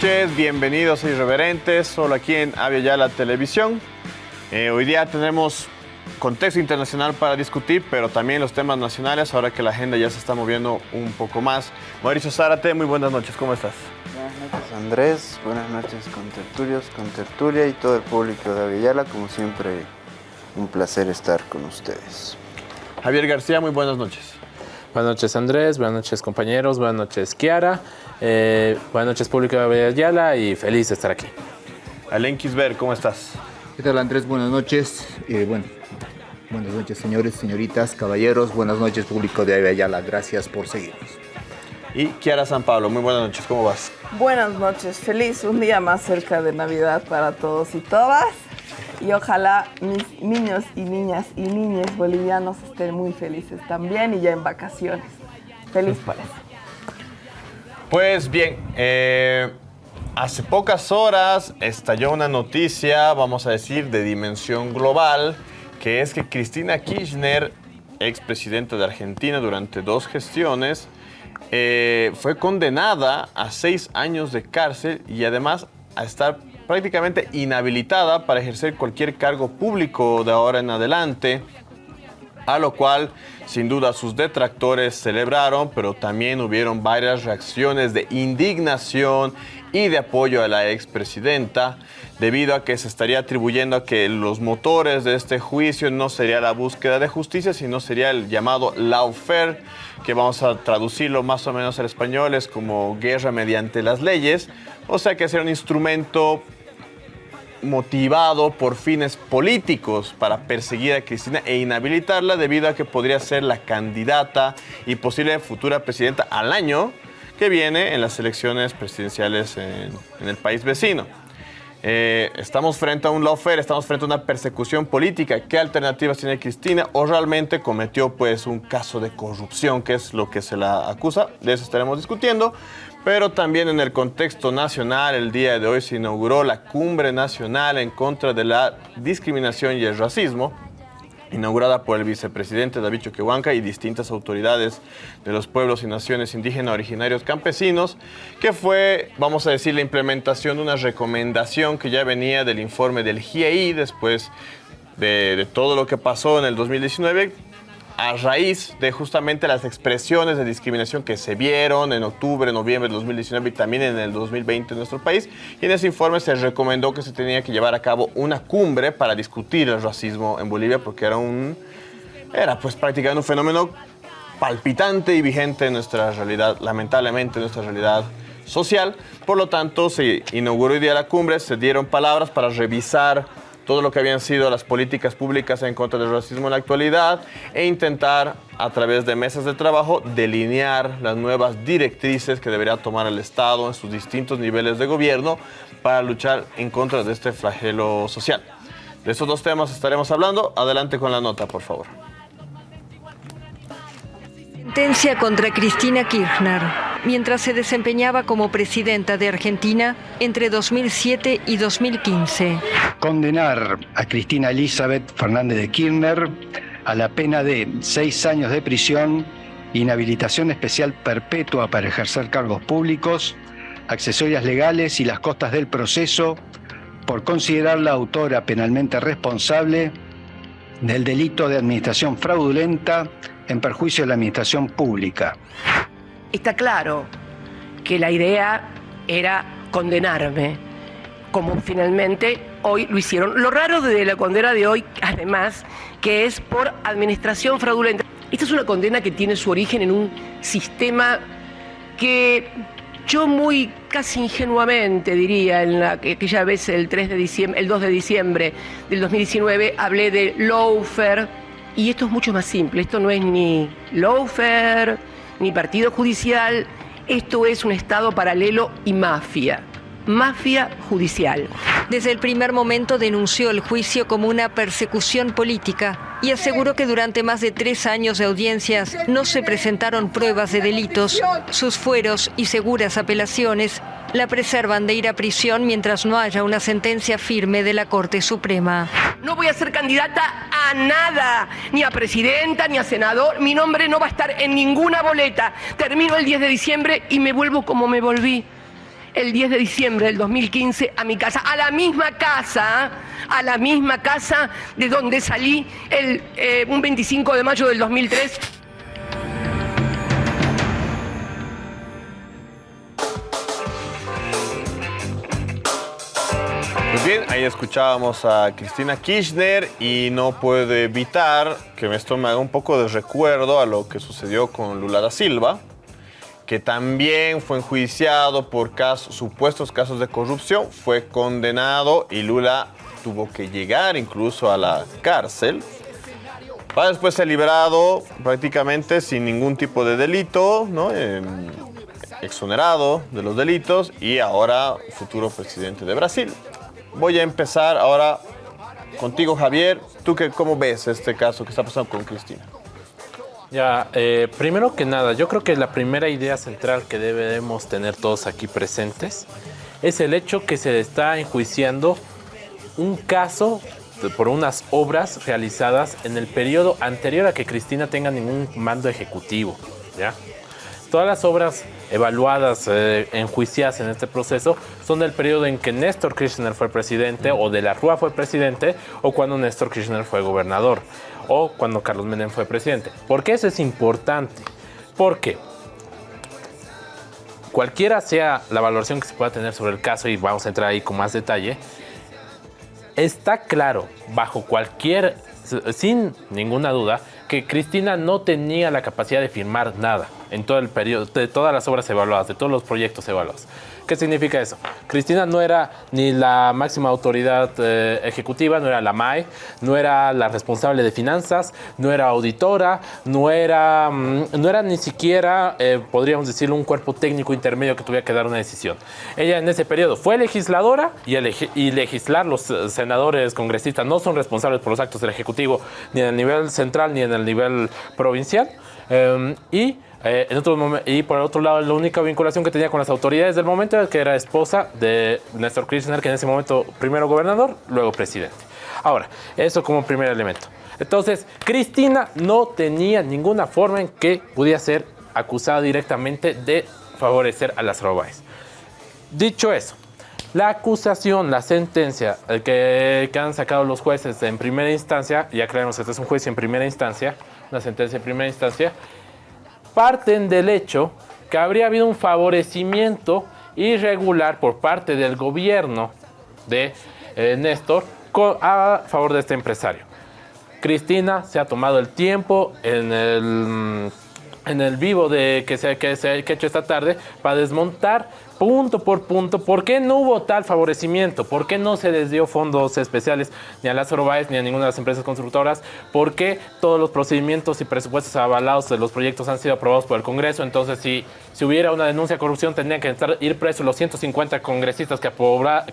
buenas noches, bienvenidos a Irreverentes, solo aquí en Avia Televisión. Eh, hoy día tenemos contexto internacional para discutir, pero también los temas nacionales, ahora que la agenda ya se está moviendo un poco más. Mauricio Zárate, muy buenas noches, ¿cómo estás? Buenas noches Andrés, buenas noches con tertulios, con tertulia y todo el público de Avellala, como siempre un placer estar con ustedes. Javier García, muy buenas noches. Buenas noches Andrés, buenas noches compañeros, buenas noches Kiara, eh, buenas noches público de Avellala y feliz de estar aquí. Alen Kisber, ¿cómo estás? ¿Qué tal Andrés? Buenas noches. Eh, bueno, buenas noches señores, señoritas, caballeros, buenas noches público de Avellala, gracias por seguirnos. Y Kiara San Pablo, muy buenas noches, ¿cómo vas? Buenas noches, feliz un día más cerca de Navidad para todos y todas. Y ojalá mis niños y niñas y niñas bolivianos estén muy felices también y ya en vacaciones. Feliz por eso. Pues bien, eh, hace pocas horas estalló una noticia, vamos a decir, de dimensión global, que es que Cristina Kirchner, expresidenta de Argentina durante dos gestiones, eh, fue condenada a seis años de cárcel y además a estar prácticamente inhabilitada para ejercer cualquier cargo público de ahora en adelante, a lo cual sin duda sus detractores celebraron, pero también hubieron varias reacciones de indignación y de apoyo a la expresidenta, debido a que se estaría atribuyendo a que los motores de este juicio no sería la búsqueda de justicia, sino sería el llamado lawfare, que vamos a traducirlo más o menos al español, es como guerra mediante las leyes, o sea que ser un instrumento motivado por fines políticos para perseguir a Cristina e inhabilitarla debido a que podría ser la candidata y posible futura presidenta al año que viene en las elecciones presidenciales en, en el país vecino. Eh, estamos frente a un lawfare, estamos frente a una persecución política. ¿Qué alternativas tiene Cristina? ¿O realmente cometió pues un caso de corrupción, que es lo que se la acusa? De eso estaremos discutiendo. Pero también en el contexto nacional, el día de hoy se inauguró la Cumbre Nacional en contra de la discriminación y el racismo, inaugurada por el vicepresidente David Choquehuanca y distintas autoridades de los pueblos y naciones indígenas originarios campesinos, que fue, vamos a decir, la implementación de una recomendación que ya venía del informe del GIEI después de, de todo lo que pasó en el 2019, a raíz de justamente las expresiones de discriminación que se vieron en octubre, noviembre de 2019 y también en el 2020 en nuestro país. Y en ese informe se recomendó que se tenía que llevar a cabo una cumbre para discutir el racismo en Bolivia porque era un era pues prácticamente un fenómeno palpitante y vigente en nuestra realidad, lamentablemente en nuestra realidad social. Por lo tanto, se inauguró hoy día la cumbre, se dieron palabras para revisar todo lo que habían sido las políticas públicas en contra del racismo en la actualidad e intentar a través de mesas de trabajo delinear las nuevas directrices que debería tomar el Estado en sus distintos niveles de gobierno para luchar en contra de este flagelo social. De estos dos temas estaremos hablando. Adelante con la nota, por favor. Contra Cristina Kirchner, mientras se desempeñaba como presidenta de Argentina entre 2007 y 2015. Condenar a Cristina Elizabeth Fernández de Kirchner a la pena de seis años de prisión, inhabilitación especial perpetua para ejercer cargos públicos, accesorias legales y las costas del proceso por considerarla autora penalmente responsable del delito de administración fraudulenta en perjuicio de la administración pública. Está claro que la idea era condenarme, como finalmente hoy lo hicieron. Lo raro de la condena de hoy, además, que es por administración fraudulenta. Esta es una condena que tiene su origen en un sistema que yo muy casi ingenuamente diría, en la, aquella vez el, 3 de diciembre, el 2 de diciembre del 2019, hablé de lawfare, y esto es mucho más simple, esto no es ni lawfare, ni partido judicial, esto es un Estado paralelo y mafia mafia judicial. Desde el primer momento denunció el juicio como una persecución política y aseguró que durante más de tres años de audiencias no se presentaron pruebas de delitos. Sus fueros y seguras apelaciones la preservan de ir a prisión mientras no haya una sentencia firme de la Corte Suprema. No voy a ser candidata a nada, ni a presidenta, ni a senador. Mi nombre no va a estar en ninguna boleta. Termino el 10 de diciembre y me vuelvo como me volví el 10 de diciembre del 2015 a mi casa, a la misma casa, a la misma casa de donde salí el, eh, un 25 de mayo del 2003. Bien, ahí escuchábamos a Cristina Kirchner y no puedo evitar que esto me haga un poco de recuerdo a lo que sucedió con Lula da Silva, que también fue enjuiciado por casos, supuestos casos de corrupción, fue condenado y Lula tuvo que llegar incluso a la cárcel para después ser liberado prácticamente sin ningún tipo de delito, exonerado de los delitos y ahora futuro presidente de Brasil. Voy a empezar ahora contigo, Javier. ¿Tú qué, cómo ves este caso que está pasando con Cristina? Ya, eh, primero que nada, yo creo que la primera idea central que debemos tener todos aquí presentes es el hecho que se está enjuiciando un caso por unas obras realizadas en el periodo anterior a que Cristina tenga ningún mando ejecutivo, ¿ya? Todas las obras evaluadas, eh, enjuiciadas en este proceso, son del periodo en que Néstor Kirchner fue presidente, o de la Rúa fue presidente, o cuando Néstor Kirchner fue gobernador, o cuando Carlos Menem fue presidente. ¿Por qué eso es importante? Porque cualquiera sea la valoración que se pueda tener sobre el caso, y vamos a entrar ahí con más detalle, está claro, bajo cualquier, sin ninguna duda, que Cristina no tenía la capacidad de firmar nada en todo el periodo, de todas las obras evaluadas, de todos los proyectos evaluados. ¿Qué significa eso? Cristina no era ni la máxima autoridad eh, ejecutiva, no era la MAE, no era la responsable de finanzas, no era auditora, no era, mm, no era ni siquiera, eh, podríamos decirlo, un cuerpo técnico intermedio que tuviera que dar una decisión. Ella en ese periodo fue legisladora y, legislar los eh, senadores, congresistas no son responsables por los actos del Ejecutivo ni en el nivel central ni en el nivel provincial. Eh, y eh, en otro y por otro lado, la única vinculación que tenía con las autoridades del momento era que era esposa de Néstor Kirchner, que en ese momento primero gobernador, luego presidente. Ahora, eso como primer elemento. Entonces, Cristina no tenía ninguna forma en que pudiera ser acusada directamente de favorecer a las Robáez. Dicho eso, la acusación, la sentencia que, que han sacado los jueces en primera instancia, ya creemos que este es un juicio en primera instancia, una sentencia en primera instancia, parten del hecho que habría habido un favorecimiento irregular por parte del gobierno de eh, Néstor a favor de este empresario. Cristina se ha tomado el tiempo en el, mm, en el vivo de, que, se, que, se, ha hecho esta tarde para desmontar punto por punto por qué no hubo tal favorecimiento, por qué no se les dio fondos especiales ni a Lázaro Báez ni a ninguna de las empresas constructoras, por qué todos los procedimientos y presupuestos avalados de los proyectos han sido aprobados por el Congreso. Entonces, si, si hubiera una denuncia de corrupción, tendrían que estar, ir presos los 150 congresistas que,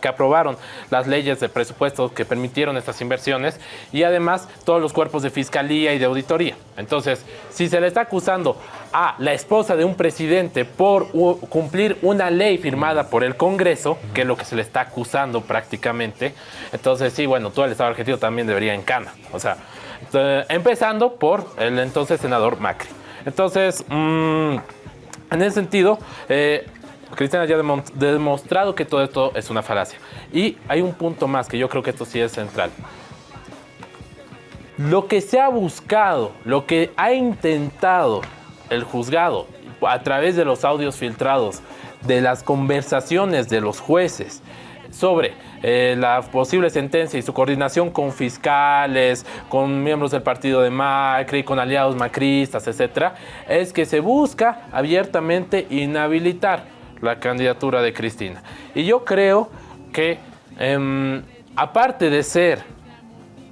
que aprobaron las leyes de presupuesto que permitieron estas inversiones y además todos los cuerpos de fiscalía y de auditoría. Entonces, si se le está acusando a la esposa de un presidente por cumplir una ley firmada por el Congreso, que es lo que se le está acusando prácticamente, entonces sí, bueno, todo el Estado argentino también debería en cana. O sea, empezando por el entonces senador Macri. Entonces, mm, en ese sentido, eh, ya ha demostrado que todo esto es una falacia. Y hay un punto más que yo creo que esto sí es central. Lo que se ha buscado, lo que ha intentado el juzgado a través de los audios filtrados, de las conversaciones de los jueces sobre eh, la posible sentencia y su coordinación con fiscales, con miembros del partido de Macri, con aliados macristas, etcétera, es que se busca abiertamente inhabilitar la candidatura de Cristina. Y yo creo que, em, aparte de ser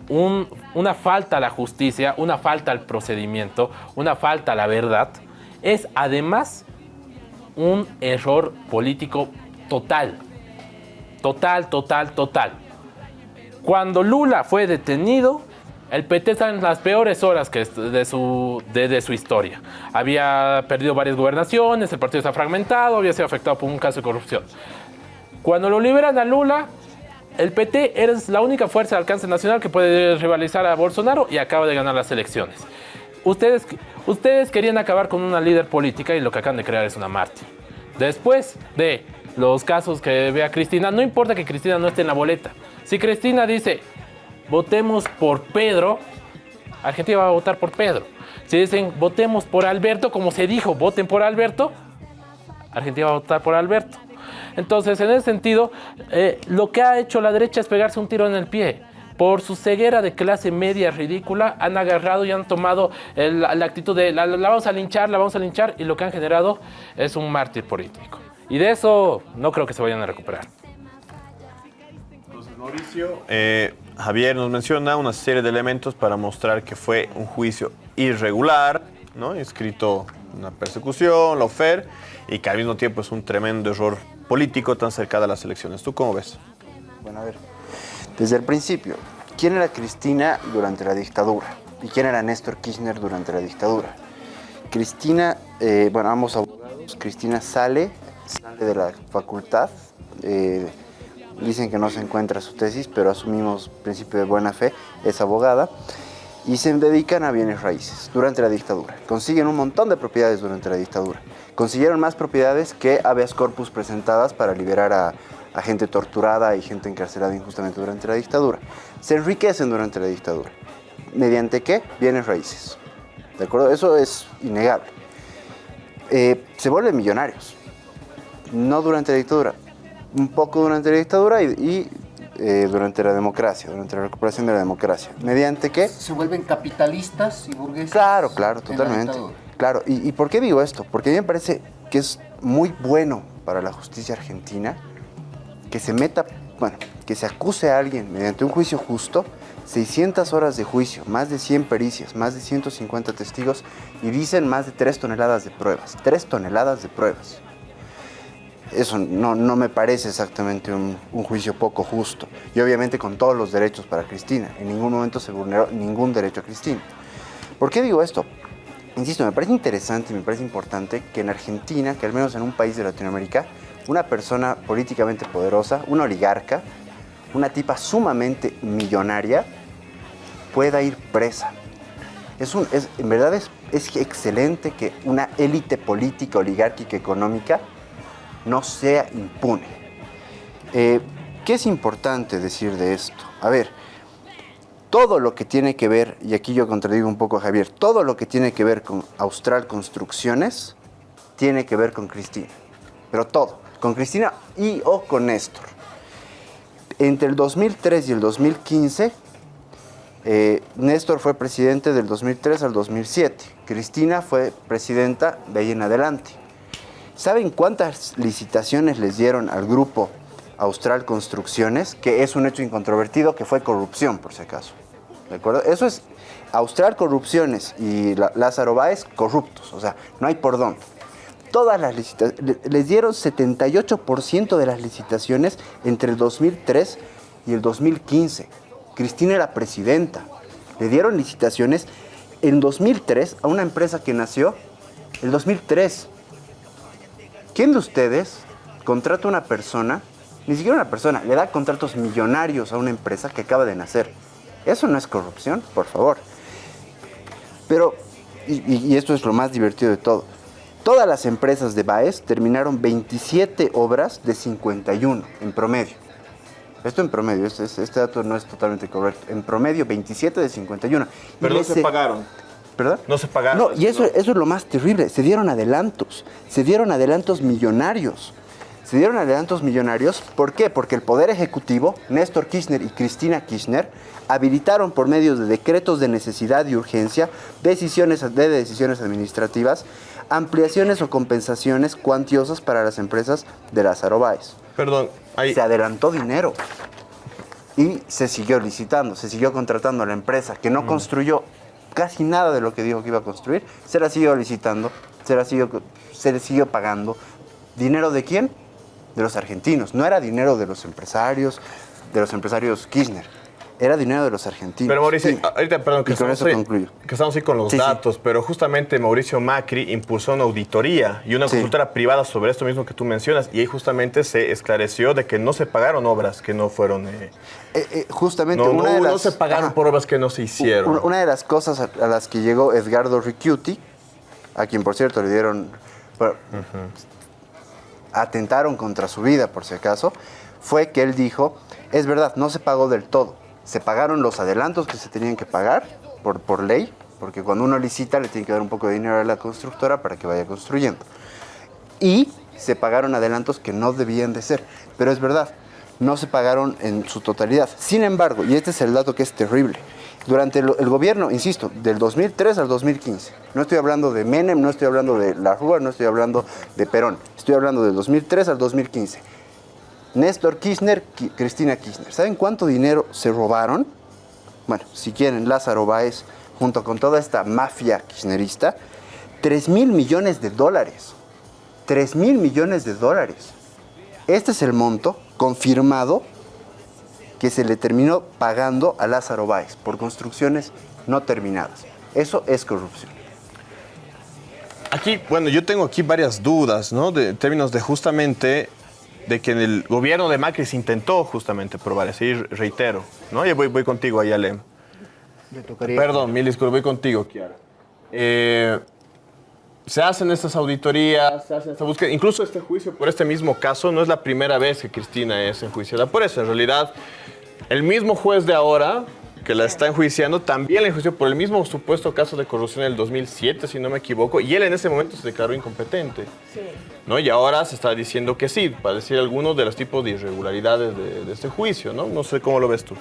un- una falta a la justicia, una falta al procedimiento, una falta a la verdad, es además un error político total. Total, total, total. Cuando Lula fue detenido, el PT está en las peores horas que de su, de, de su historia. Había perdido varias gobernaciones, el partido está fragmentado, había sido afectado por un caso de corrupción. Cuando lo liberan a Lula, el PT es la única fuerza de alcance nacional que puede rivalizar a Bolsonaro y acaba de ganar las elecciones. Ustedes, ustedes querían acabar con una líder política y lo que acaban de crear es una mártir. Después de los casos que vea Cristina, no importa que Cristina no esté en la boleta. Si Cristina dice, votemos por Pedro, Argentina va a votar por Pedro. Si dicen, votemos por Alberto, como se dijo, voten por Alberto, Argentina va a votar por Alberto. Entonces, en ese sentido, eh, lo que ha hecho la derecha es pegarse un tiro en el pie. Por su ceguera de clase media ridícula, han agarrado y han tomado la, actitud de la, vamos a linchar, la vamos a linchar, y lo que han generado es un mártir político. Y de eso no creo que se vayan a recuperar. Mauricio, eh, Javier nos menciona una serie de elementos para mostrar que fue un juicio irregular, ¿no? Inscrito una persecución, la OFER, y que al mismo tiempo es un tremendo error político tan cercano a las elecciones. ¿Tú cómo ves? Bueno, a ver, desde el principio, ¿quién era Cristina durante la dictadura? ¿Y quién era Néstor Kirchner durante la dictadura? Cristina, eh, bueno, ambos abogados, Cristina sale, sale de la facultad, eh, dicen que no se encuentra su tesis, pero asumimos principio de buena fe, es abogada, y se dedican a bienes raíces durante la dictadura. Consiguen un montón de propiedades durante la dictadura. Consiguieron más propiedades que habeas corpus presentadas para liberar a, a gente torturada y gente encarcelada injustamente durante la dictadura. Se enriquecen durante la dictadura. ¿Mediante qué? Bienes raíces. ¿De acuerdo? Eso es innegable. Eh, se vuelven millonarios. No durante la dictadura. Un poco durante la dictadura y, y, eh, durante la democracia, durante la recuperación de la democracia. ¿Mediante qué? Se vuelven capitalistas y burgueses. Claro, claro, en la totalmente. Claro, ¿Y, ¿y por qué digo esto? Porque a mí me parece que es muy bueno para la justicia argentina que se meta, bueno, que se acuse a alguien mediante un juicio justo, 600 horas de juicio, más de 100 pericias, más de 150 testigos y dicen más de 3 toneladas de pruebas. 3 toneladas de pruebas. Eso no, no me parece exactamente un, un juicio poco justo. Y obviamente con todos los derechos para Cristina. En ningún momento se vulneró ningún derecho a Cristina. ¿Por qué digo esto? Insisto, me parece interesante me parece importante que en Argentina, que al menos en un país de Latinoamérica, una persona políticamente poderosa, una oligarca, una tipa sumamente millonaria, pueda ir presa. Es un, es, en verdad es, es excelente que una élite política, oligárquica, económica, no sea impune. Eh, ¿Qué es importante decir de esto? A ver, todo lo que tiene que ver, y aquí yo contradigo un poco a Javier, todo lo que tiene que ver con Austral Construcciones tiene que ver con Cristina. Pero todo, con Cristina y o con Néstor. Entre el 2003 y el 2015, eh, Néstor fue presidente del 2003 al 2007. Cristina fue presidenta de ahí en adelante. ¿Saben cuántas licitaciones les dieron al grupo Austral Construcciones? Que es un hecho incontrovertido que fue corrupción, por si acaso. ¿De acuerdo? Eso es Austral Corrupciones y Lázaro Báez corruptos. O sea, no hay por dónde. Todas las licitaciones, les dieron 78% de las licitaciones entre el 2003 y el 2015. Cristina era presidenta. Le dieron licitaciones en 2003 a una empresa que nació el 2003. ¿Quién de ustedes contrata a una persona, ni siquiera una persona, le da contratos millonarios a una empresa que acaba de nacer? Eso no es corrupción, por favor. Pero, y, y- y esto es lo más divertido de todo, todas las empresas de Baez terminaron 27 obras de 51 en promedio. Esto en promedio, este, este dato no es totalmente correcto. En promedio, 27 de 51. Y Pero no les- se pagaron. ¿Perdón? No se pagaron. No, y eso, eso es lo más terrible. Se dieron adelantos. Se dieron adelantos millonarios. Se dieron adelantos millonarios. ¿Por qué? Porque el Poder Ejecutivo, Néstor Kirchner y Cristina Kirchner, habilitaron por medio de decretos de necesidad y urgencia, decisiones de decisiones administrativas, ampliaciones o compensaciones cuantiosas para las empresas de Lázaro Báez. Perdón, ahí. Se adelantó dinero. Y se siguió licitando, se siguió contratando a la empresa que no construyó casi nada de lo que dijo que iba a construir. Se la siguió licitando, se la siguió, se le siguió pagando. ¿Dinero de quién? De los argentinos. No era dinero de los empresarios, de los empresarios Kirchner. Era dinero de los argentinos. Pero Mauricio, Sí. ahorita, perdón, que Y con estamos, eso ahí, concluyo. que estamos ahí con los Sí, sí. datos, pero justamente Mauricio Macri impulsó una auditoría y una consultora privada sobre esto mismo que tú mencionas, y ahí justamente se esclareció de que no se pagaron obras que no fueron... eh, Eh, eh, justamente no, una no- de las... no se pagaron Ajá. por obras que no se hicieron. Una- de las cosas a, las que llegó Edgardo Ricciuti, a quien por cierto le dieron... bueno, atentaron contra su vida, por si acaso, fue que él dijo, es verdad, no se pagó del todo. Se pagaron los adelantos que se tenían que pagar por, por ley, porque cuando uno licita le tiene que dar un poco de dinero a la constructora para que vaya construyendo. Y se pagaron adelantos que no debían de ser. Pero es verdad, no se pagaron en su totalidad. Sin embargo, y este es el dato que es terrible, durante el, gobierno, insisto, del 2003 al 2015, no estoy hablando de Menem, no estoy hablando de La Rúa, no estoy hablando de Perón, estoy hablando del 2003 al 2015. Néstor Kirchner, Ki- Cristina Kirchner. ¿Saben cuánto dinero se robaron? Bueno, si quieren, Lázaro Báez, junto con toda esta mafia kirchnerista, 3 mil millones de dólares. 3 mil millones de dólares. Este es el monto confirmado que se le terminó pagando a Lázaro Báez por construcciones no terminadas. Eso es corrupción. Aquí, bueno, yo tengo aquí varias dudas, ¿no? De en términos de justamente de que en el gobierno de Macri se intentó justamente probar, decir, reitero, ¿no? Ya voy, voy contigo. Le tocaría- Perdón, mil disculpas, voy contigo, Kiara. Eh, se hacen estas auditorías, se hace esta búsqueda, incluso este juicio por este mismo caso no es la primera vez que Cristina es enjuiciada por eso. En realidad, el mismo juez de ahora que la está enjuiciando también la enjuició por el mismo supuesto caso de corrupción en el 2007, si no me equivoco, y él en ese momento se declaró incompetente. ¿no? Y ahora se está diciendo que sí, para decir algunos de los tipos de irregularidades de, de este juicio, ¿no? No sé cómo lo ves tú.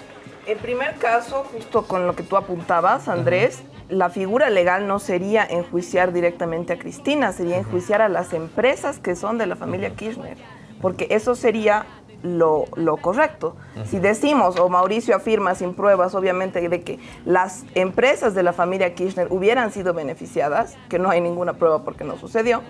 En primer caso, justo con lo que tú apuntabas, Andrés, la figura legal no sería enjuiciar directamente a Cristina, sería enjuiciar a las empresas que son de la familia Kirchner, porque eso sería lo, lo correcto. Si decimos, o Mauricio afirma sin pruebas, obviamente, de que las empresas de la familia Kirchner hubieran sido beneficiadas, que no hay ninguna prueba porque no sucedió,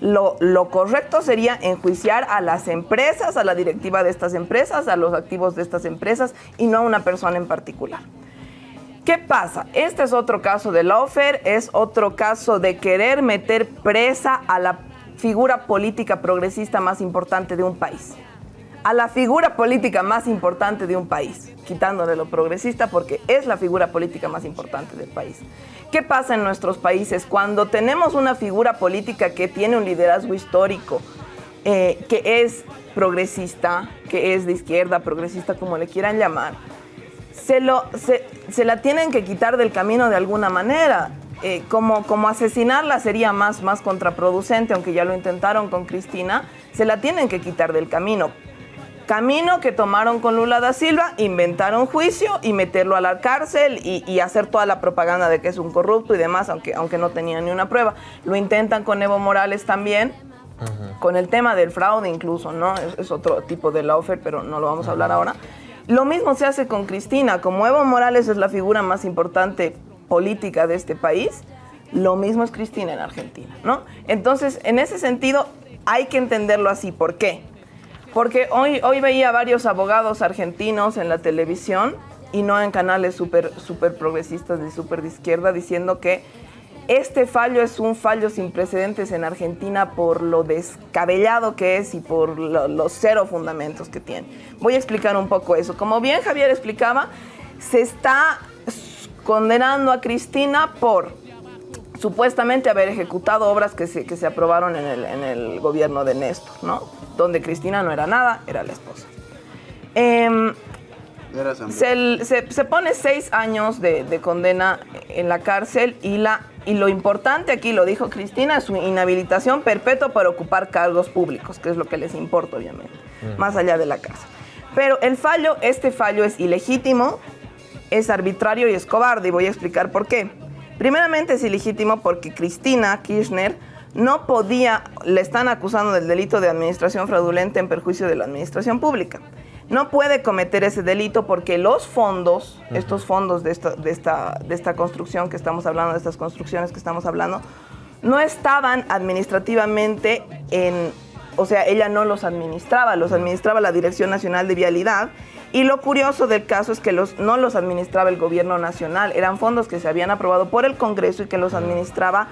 lo, lo correcto sería enjuiciar a las empresas, a la directiva de estas empresas, a los activos de estas empresas y no a una persona en particular. ¿Qué pasa? Este es otro caso de Lawfare, es otro caso de querer meter presa a la figura política progresista más importante de un país. A la figura política más importante de un país, quitándole lo progresista porque es la figura política más importante del país. ¿Qué pasa en nuestros países cuando tenemos una figura política que tiene un liderazgo histórico, eh, que es progresista, que es de izquierda, progresista, como le quieran llamar? se, lo, se, se la tienen que quitar del camino de alguna manera. Eh, como, como asesinarla sería más, más contraproducente, aunque ya lo intentaron con Cristina, se la tienen que quitar del camino. Camino que tomaron con Lula da Silva, inventaron juicio y meterlo a la cárcel y, y hacer toda la propaganda de que es un corrupto y demás, aunque, aunque no tenían ni una prueba. Lo intentan con Evo Morales también, con el tema del fraude incluso, ¿no? Es, es otro tipo de lawfare, pero no lo vamos a hablar ahora. Lo mismo se hace con Cristina. Como Evo Morales es la figura más importante política de este país, lo mismo es Cristina en Argentina, ¿no? Entonces, en ese sentido, hay que entenderlo así. ¿Por qué? Porque hoy, hoy veía varios abogados argentinos en la televisión y no en canales súper super progresistas ni súper de izquierda diciendo que este fallo es un fallo sin precedentes en Argentina por lo descabellado que es y por lo- los cero fundamentos que tiene. Voy a explicar un poco eso. Como bien Javier explicaba, se está condenando a Cristina por supuestamente haber ejecutado obras que se, que se aprobaron en el, en el gobierno de Néstor, ¿no? Donde Cristina no era nada, era la esposa. Em, se, se- se pone seis años de, de condena en la cárcel y, la, y lo importante aquí, lo dijo Cristina, es su inhabilitación perpetua para ocupar cargos públicos, que es lo que les importa, obviamente, más allá de la cárcel. Pero el fallo, este fallo es ilegítimo, es arbitrario y es cobarde, y voy a explicar por qué. Primeramente es ilegítimo porque Cristina Kirchner no podía, le están acusando del delito de administración fraudulenta en perjuicio de la administración pública. No puede cometer ese delito porque los fondos, estos fondos de esta, de, esta, de esta construcción que estamos hablando, de estas construcciones que estamos hablando, no estaban administrativamente en, o sea, ella no los administraba, los administraba la Dirección Nacional de Vialidad. Y lo curioso del caso es que los, no los administraba el gobierno nacional, eran fondos que se habían aprobado por el Congreso y que los administraba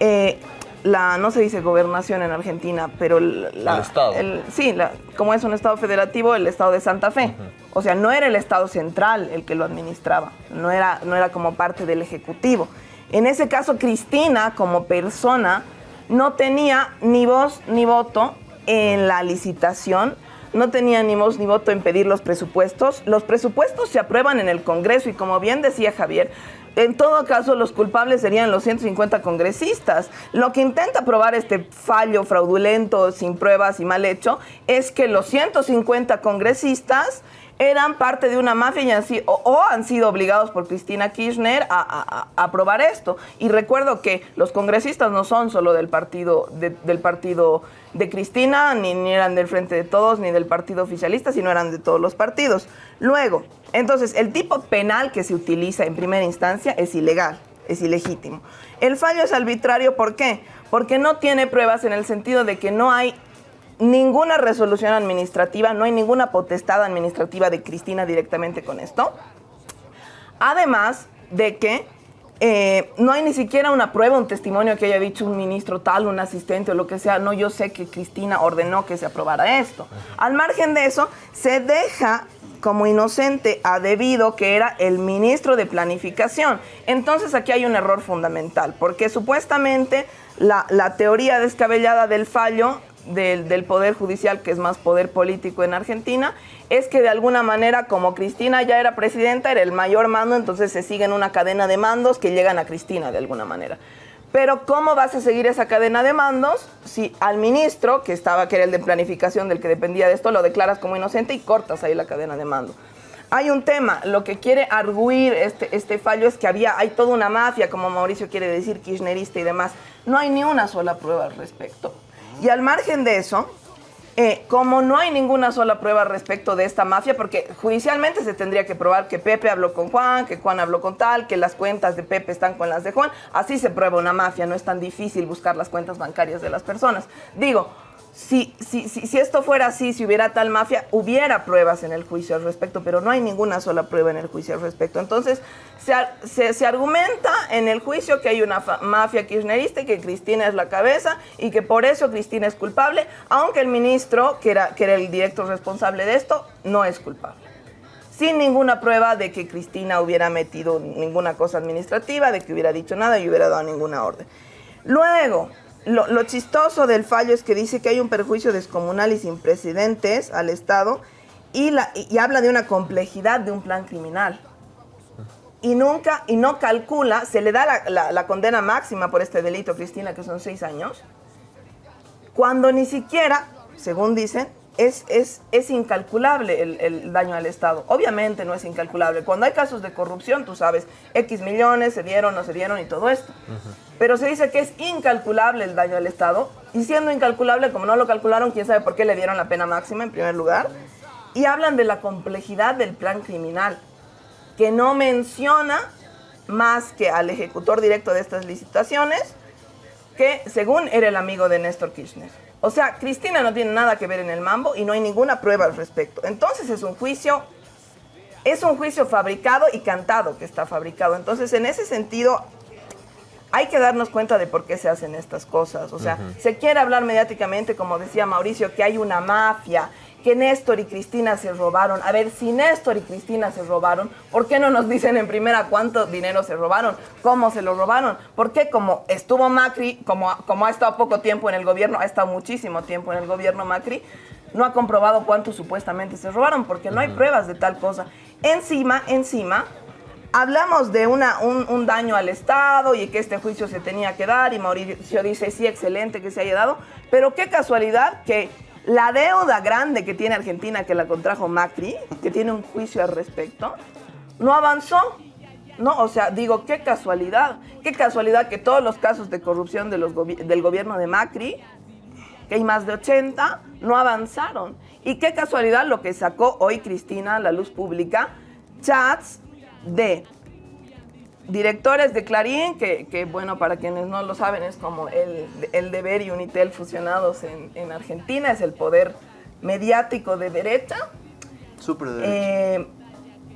eh, la, no se dice gobernación en Argentina, pero la- El Estado. el- sí, la- como es un Estado federativo, el Estado de Santa Fe. O sea, no era el Estado central el que lo administraba, no era, no era como parte del Ejecutivo. En ese caso, Cristina, como persona, no tenía ni voz ni voto en la licitación no tenía ni voz ni voto en pedir los presupuestos. Los presupuestos se aprueban en el Congreso y como bien decía Javier, en todo caso los culpables serían los 150 congresistas. Lo que intenta probar este fallo fraudulento, sin pruebas y mal hecho, es que los 150 congresistas eran parte de una mafia y o, han sido obligados por Cristina Kirchner a aprobar esto. Y recuerdo que los congresistas no son solo del partido de, del partido de Cristina, ni, ni eran del Frente de Todos, ni del partido oficialista, sino eran de todos los partidos. Luego, entonces, el tipo penal que se utiliza en primera instancia es ilegal, es ilegítimo. El fallo es arbitrario, ¿por qué? Porque no tiene pruebas en el sentido de que no hay ninguna resolución administrativa, no hay ninguna potestad administrativa de Cristina directamente con esto. Además de que eh, no hay ni siquiera una prueba, un testimonio que haya dicho un ministro tal, un asistente o lo que sea. No, yo sé que Cristina ordenó que se aprobara esto. Al margen de eso, se deja como inocente a debido que era el ministro de planificación. Entonces aquí hay un error fundamental, porque supuestamente la, la teoría descabellada del fallo del, Poder Judicial, que es más poder político en Argentina, es que de alguna manera, como Cristina ya era presidenta, era el mayor mando, entonces se siguen una cadena de mandos que llegan a Cristina de alguna manera. Pero ¿cómo vas a seguir esa cadena de mandos si al ministro, que estaba, que era el de planificación, del que dependía de esto, lo declaras como inocente y cortas ahí la cadena de mando? Hay un tema, lo que quiere arguir este, este fallo es que había, hay toda una mafia, como Mauricio quiere decir, kirchnerista y demás. No hay ni una sola prueba al respecto. Y al margen de eso, eh, como no hay ninguna sola prueba respecto de esta mafia, porque judicialmente se tendría que probar que Pepe habló con Juan, que Juan habló con tal, que las cuentas de Pepe están con las de Juan, así se prueba una mafia, no es tan difícil buscar las cuentas bancarias de las personas. Digo, si, si, si, esto fuera así, si hubiera tal mafia, hubiera pruebas en el juicio al respecto, pero no hay ninguna sola prueba en el juicio al respecto. Entonces, se, se, argumenta en el juicio que hay una mafia kirchnerista y que Cristina es la cabeza y que por eso Cristina es culpable, aunque el ministro, que era, que era el director responsable de esto, no es culpable sin ninguna prueba de que Cristina hubiera metido ninguna cosa administrativa, de que hubiera dicho nada y hubiera dado ninguna orden. Luego, lo, lo chistoso del fallo es que dice que hay un perjuicio descomunal y sin precedentes al Estado y, la, y, habla de una complejidad de un plan criminal. Y nunca, y no calcula, se le da la, la- la condena máxima por este delito, Cristina, que son seis años, cuando ni siquiera, según dicen, es, es, es incalculable el, el daño al Estado. Obviamente no es incalculable. Cuando hay casos de corrupción, tú sabes, X millones se dieron, no se dieron y todo esto. Pero se dice que es incalculable el daño al Estado. Y siendo incalculable, como no lo calcularon, quién sabe por qué le dieron la pena máxima en primer lugar. Y hablan de la complejidad del plan criminal, que no menciona más que al ejecutor directo de estas licitaciones, que según era el amigo de Néstor Kirchner. O sea, Cristina no tiene nada que ver en el mambo y no hay ninguna prueba al respecto. Entonces es un juicio, es un juicio fabricado y cantado que está fabricado. Entonces, en ese sentido, hay que darnos cuenta de por qué se hacen estas cosas. O sea, se quiere hablar mediáticamente, como decía Mauricio, que hay una mafia, que Néstor y Cristina se robaron. A ver, si Néstor y Cristina se robaron, ¿por qué no nos dicen en primera cuánto dinero se robaron? ¿Cómo se lo robaron? ¿Por qué como estuvo Macri, como, como ha estado poco tiempo en el gobierno, ha estado muchísimo tiempo en el gobierno Macri, no ha comprobado cuánto supuestamente se robaron? Porque no hay pruebas de tal cosa. Encima, encima, Hablamos de una, un, un daño al Estado y que este juicio se tenía que dar y Mauricio dice, sí, excelente que se haya dado, pero qué casualidad que la deuda grande que tiene Argentina, que la contrajo Macri, que tiene un juicio al respecto, no avanzó. No, o sea, digo, qué casualidad, qué casualidad que todos los casos de corrupción del gobierno de Macri, que hay más de 80, no avanzaron. Y qué casualidad lo que sacó hoy Cristina a la luz pública, chats de directores de Clarín, que, que, bueno, para quienes no lo saben, es como el, el deber y Unitel fusionados en, en Argentina, es el poder mediático de derecha. Súper de derecha. Eh,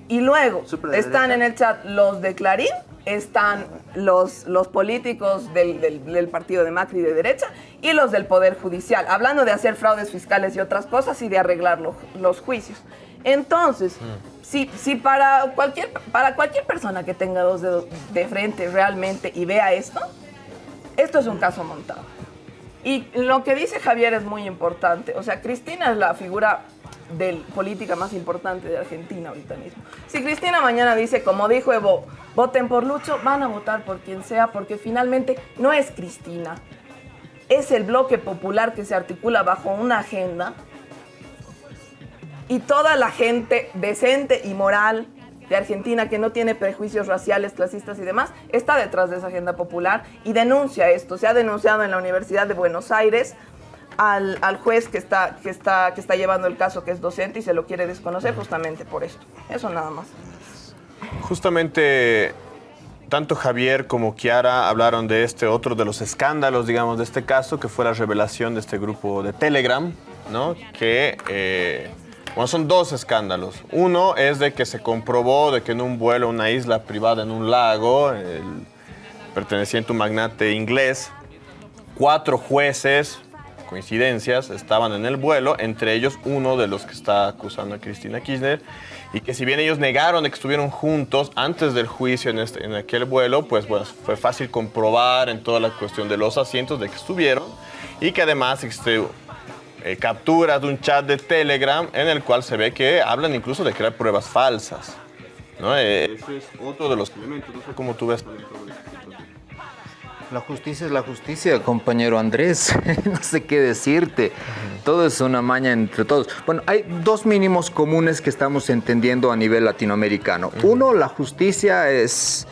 y luego están derecha. en el chat los de Clarín, están los, los políticos del, del- del partido de Macri de derecha y los del Poder Judicial, hablando de hacer fraudes fiscales y otras cosas y de arreglar lo- los juicios. Entonces, si, si para, cualquier, para cualquier persona que tenga dos dedos de frente realmente y vea esto, esto es un caso montado. Y lo que dice Javier es muy importante. O sea, Cristina es la figura de política más importante de Argentina ahorita mismo. Si Cristina mañana dice, como dijo Evo, voten por Lucho, van a votar por quien sea, porque finalmente no es Cristina. Es el bloque popular que se articula bajo una agenda y toda la gente decente y moral de Argentina que no tiene prejuicios raciales, clasistas y demás, está detrás de esa agenda popular y denuncia esto. Se ha denunciado en la Universidad de Buenos Aires al, juez que está, que, está, que está llevando el caso, que es docente y se lo quiere desconocer justamente por esto. Eso nada más. Justamente tanto Javier como Kiara hablaron de este otro de los escándalos, digamos, de este caso, que fue la revelación de este grupo de Telegram, ¿no? Que, eh, bueno, son dos escándalos. Uno es de que se comprobó de que en un vuelo a una isla privada en un lago, perteneciente a un magnate inglés, cuatro jueces, coincidencias, estaban en el vuelo, entre ellos uno de los que está acusando a Cristina Kirchner, y que si bien ellos negaron de que estuvieron juntos antes del juicio en, este, en aquel vuelo, pues bueno, fue fácil comprobar en toda la cuestión de los asientos de que estuvieron, y que además existe eh, capturas de un chat de Telegram en el cual se ve que hablan incluso de crear pruebas falsas. ¿no? Eh, ese es otro de los elementos, no sé cómo tú ves. La justicia es la justicia, compañero Andrés. no sé qué decirte. Todo es una maña entre todos. Bueno, hay dos mínimos comunes que estamos entendiendo a nivel latinoamericano. Uno, la justicia es...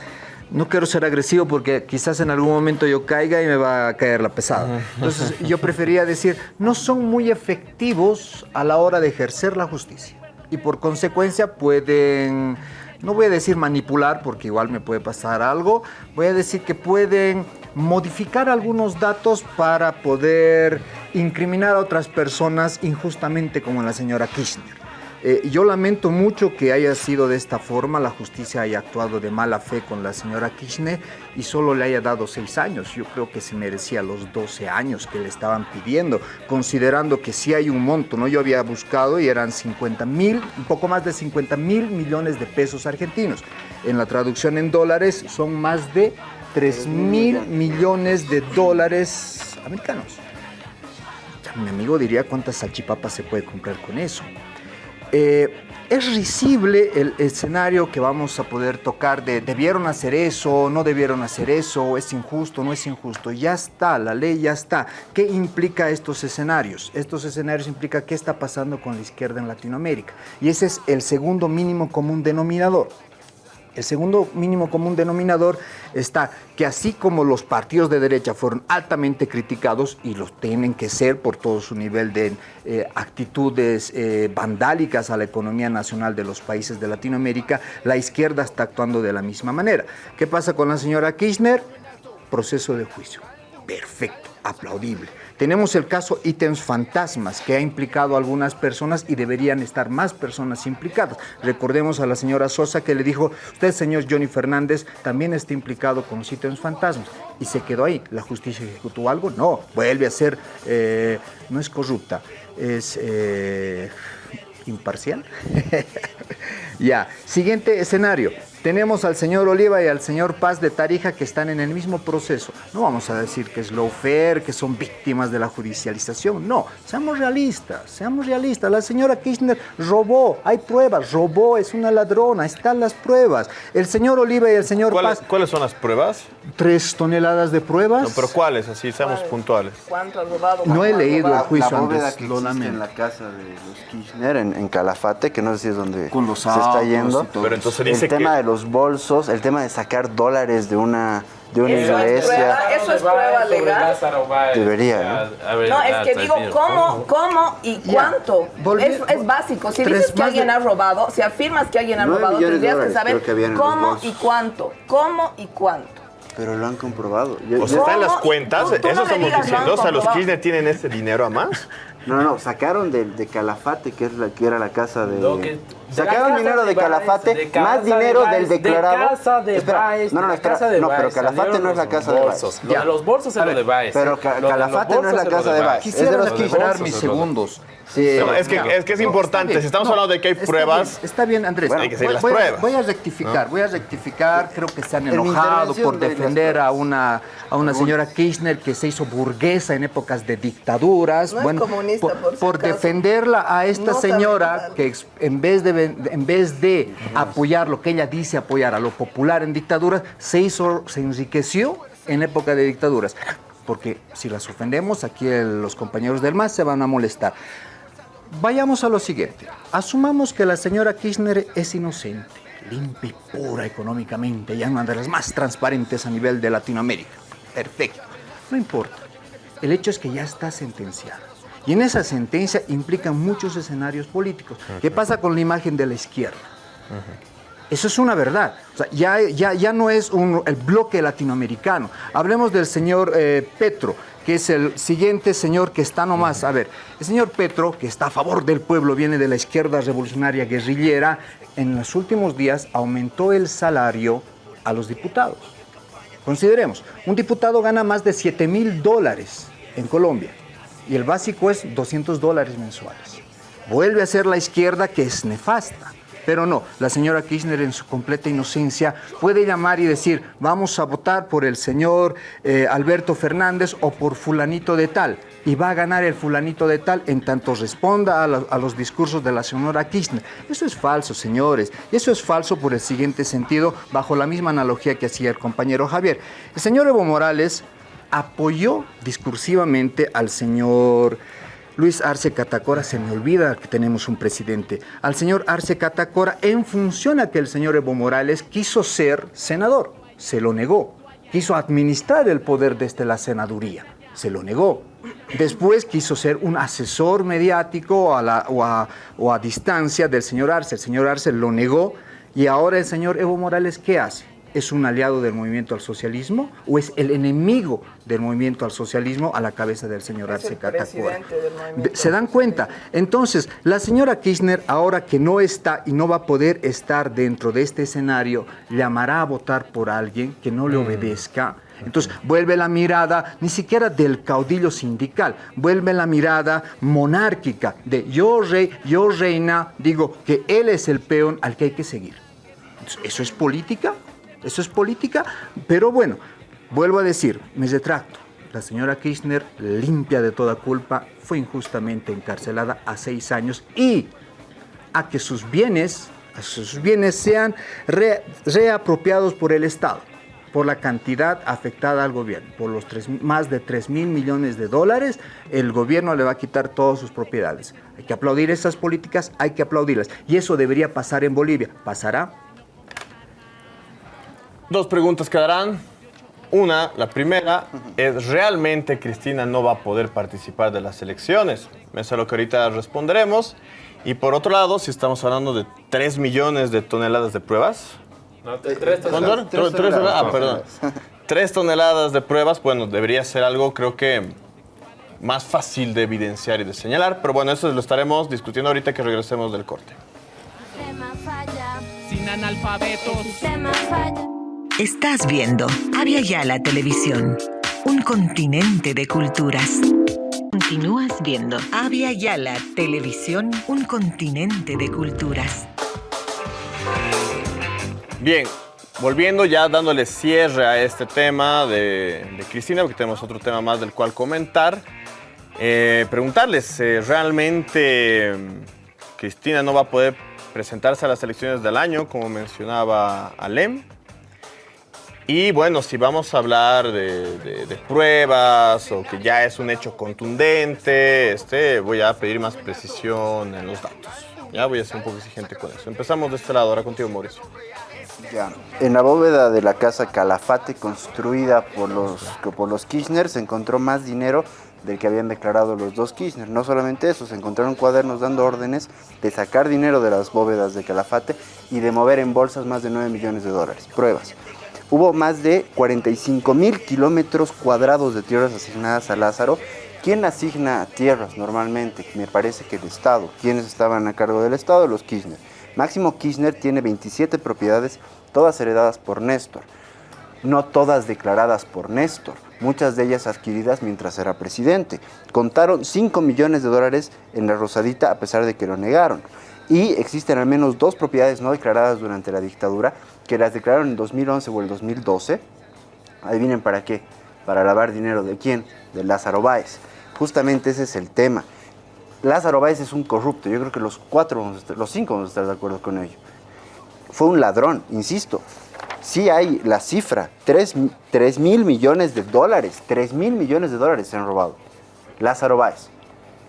No quiero ser agresivo porque quizás en algún momento yo caiga y me va a caer la pesada. Entonces yo prefería decir, no son muy efectivos a la hora de ejercer la justicia. Y por consecuencia pueden no voy a decir manipular porque igual me puede pasar algo, voy a decir que pueden modificar algunos datos para poder incriminar a otras personas injustamente como la señora Kirchner. Eh, yo lamento mucho que haya sido de esta forma, la justicia haya actuado de mala fe con la señora Kirchner y solo le haya dado seis años. Yo creo que se merecía los 12 años que le estaban pidiendo, considerando que sí hay un monto, ¿no? Yo había buscado y eran 50 mil, un poco más de 50 mil millones de pesos argentinos. En la traducción en dólares son más de 3 mil millones de dólares americanos. Mi amigo diría cuántas salchipapas se puede comprar con eso. Eh, es risible el escenario que vamos a poder tocar de debieron hacer eso, no debieron hacer eso, es injusto, no es injusto. Ya está, la ley ya está. ¿Qué implica estos escenarios? Estos escenarios implican qué está pasando con la izquierda en Latinoamérica. Y ese es el segundo mínimo común denominador. El segundo mínimo común denominador está que así como los partidos de derecha fueron altamente criticados y los tienen que ser por todo su nivel de eh, actitudes eh, vandálicas a la economía nacional de los países de Latinoamérica, la izquierda está actuando de la misma manera. ¿Qué pasa con la señora Kirchner? Proceso de juicio. Perfecto, aplaudible. Tenemos el caso ítems fantasmas que ha implicado a algunas personas y deberían estar más personas implicadas. Recordemos a la señora Sosa que le dijo, usted señor Johnny Fernández también está implicado con los ítems fantasmas. Y se quedó ahí. ¿La justicia ejecutó algo? No, vuelve a ser, eh, no es corrupta, es eh, imparcial. ya, siguiente escenario. Tenemos al señor Oliva y al señor Paz de Tarija que están en el mismo proceso. No vamos a decir que es lawfare, que son víctimas de la judicialización. No, seamos realistas, seamos realistas. La señora Kirchner robó, hay pruebas, robó, es una ladrona, están las pruebas. El señor Oliva y el señor ¿Cuáles, Paz... ¿Cuáles son las pruebas? Tres toneladas de pruebas. No, pero ¿cuáles? Así, seamos puntuales. ¿Cuánto has robado? No he leído el juicio la antes, que lo en la casa de los Kirchner, en, en Calafate, que no sé si es donde Con los se está yendo. Pero entonces el dice tema que... los bolsos, el tema de sacar dólares de una, de una Eso es iglesia. prueba, eso es prueba legal. Debería, No, es que digo, ¿cómo, cómo y cuánto? Es, es básico. Si dices que alguien de- ha robado, si afirmas que alguien ha robado, tendrías que saber que cómo y cuánto. ¿Cómo y cuánto? Pero lo han comprobado. Yo- O sea, está en las cuentas, Tú- tú no eso estamos digas, diciendo. O sea, los. Kirchner tienen ese dinero a más. No, no, sacaron de, de Calafate, que, es la, que era la casa de... Que Sacaron casa dinero de, Calafate, más dinero Baez, del de declarado. casa de Espera, Baez, no, no, la espera, casa de no, pero Calafate no es la casa de Baez. Lo de los bolsos es lo de Baez. Pero Calafate no es la casa de Baez. Quisiera recuperar mis es No, es, que, es que es No, importante. bien. Si estamos No, hablando de que hay está pruebas, bien, Está bien, Andrés. Bueno, hay que seguir voy, las voy pruebas. voy a rectificar, voy a rectificar. Creo que se han enojado por defender a una, a una señora Kirchner que se hizo burguesa en épocas de dictaduras. No es comunista, por, por si por defenderla a esta No señora que en vez, de, en vez de apoyar lo que ella dice apoyar a lo popular en dictaduras, se hizo, se enriqueció en época de dictaduras. Porque si las ofendemos, aquí el- los compañeros del MAS se van a molestar. Vayamos a lo siguiente. Asumamos que la señora Kirchner es inocente, limpia y pura económicamente, y una de las más transparentes a nivel de Latinoamérica. Perfecto. No importa. El hecho es que ya está sentenciada. Y en esa sentencia implican muchos escenarios políticos. ¿Qué pasa con la imagen de la izquierda? Eso es una verdad. O sea, ya, ya, ya no es un- el bloque latinoamericano. Hablemos del señor eh, Petro, que es el siguiente señor que está nomás. A ver, el señor Petro, que está a favor del pueblo, viene de la izquierda revolucionaria guerrillera, en los últimos días aumentó el salario a los diputados. Consideremos, un diputado gana más de 7 mil dólares en Colombia y el básico es 200 dólares mensuales. Vuelve a ser la izquierda que es nefasta. Pero no, la señora Kirchner en su completa inocencia puede llamar y decir, vamos a votar por el señor eh, Alberto Fernández o por fulanito de tal. Y va a ganar el fulanito de tal en tanto responda a, a los discursos de la señora Kirchner. Eso es falso, señores. Y eso es falso por el siguiente sentido, bajo la misma analogía que hacía el compañero Javier. El señor Evo Morales apoyó discursivamente al señor Luis Arce Catacora, se me olvida que tenemos un presidente, al señor Arce Catacora en función a que el señor Evo Morales quiso ser senador, se lo negó, quiso administrar el poder desde la senaduría, se lo negó. Después quiso ser un asesor mediático a la- o, a, o a distancia del señor Arce, el señor Arce lo negó y ahora el señor Evo Morales, ¿qué hace? ¿Es un aliado del movimiento al socialismo o es el enemigo del movimiento al socialismo a la cabeza del señor Es Arce el Catacora? ¿Se dan cuenta? Entonces, la señora Kirchner, ahora que no está y no va a poder estar dentro de este escenario, llamará a votar por alguien que no le obedezca. Entonces, vuelve la mirada ni siquiera del caudillo sindical, vuelve la mirada monárquica de yo rey, yo reina, digo que él es el peón al que hay que seguir. Entonces, ¿Eso es política? ¿Eso es política? Pero bueno, vuelvo a decir, me retracto. La señora Kirchner, limpia de toda culpa, fue injustamente encarcelada a seis años y a que sus bienes, sus bienes sean re- reapropiados por el Estado, por la cantidad afectada al gobierno, por los tres- más de 3 mil millones de dólares, el gobierno le va a quitar todas sus propiedades. Hay que aplaudir esas políticas, hay que aplaudirlas. Y eso debería pasar en Bolivia. ¿Pasará? Dos preguntas quedarán. Una, la primera, es ¿realmente Cristina no va a poder participar de las elecciones? Eso es lo que ahorita responderemos. Y por otro lado, si estamos hablando de 3 millones de toneladas de pruebas. No, te- tres ¿Cuánto toneladas. era? Tres toneladas. Ah, perdón. 3 toneladas de pruebas, bueno, debería ser algo, creo que más fácil de evidenciar y de señalar. Pero bueno, eso lo estaremos discutiendo ahorita que regresemos del corte. sistema falla, Sin analfabetos. el sistema falla. Estás viendo Avia Yala Televisión, un continente de culturas. Continúas viendo Avia Yala Televisión, un continente de culturas. Bien, volviendo ya dándole cierre a este tema de, Cristina, porque tenemos otro tema más del cual comentar. Eh, preguntarles, eh, ¿realmente mm, Cristina no va a poder presentarse a las elecciones del año, como mencionaba Alem? Y bueno, si vamos a hablar de, pruebas o que ya es un hecho contundente, este, voy a pedir más precisión en los datos. Ya voy a ser un poco exigente con eso. Empezamos de este lado, ahora contigo, Mauricio. Ya. En la bóveda de la casa Calafate, construida por los, por los Kirchner, se encontró más dinero del que habían declarado los dos Kirchner. No solamente eso, se encontraron cuadernos dando órdenes de sacar dinero de las bóvedas de Calafate y de mover en bolsas más de 9 millones de dólares. Pruebas. Hubo más de 45 mil kilómetros cuadrados de tierras asignadas a Lázaro. ¿Quién asigna tierras normalmente? Me parece que el Estado. ¿Quiénes estaban a cargo del Estado? Los Kirchner. Máximo Kirchner tiene 27 propiedades, todas heredadas por Néstor. No todas declaradas por Néstor, muchas de ellas adquiridas mientras era presidente. Contaron 5 millones de dólares en la Rosadita a pesar de que lo negaron. Y existen al menos dos propiedades no declaradas durante la dictadura que las declararon en 2011 o el 2012. Adivinen para qué. Para lavar dinero de quién? De Lázaro Báez. Justamente ese es el tema. Lázaro Báez es un corrupto. Yo creo que los cuatro, los cinco vamos a estar de acuerdo con ello. Fue un ladrón, insisto. Sí hay la cifra, 3, mil millones de dólares. 3 mil millones de dólares se han robado. Lázaro Báez.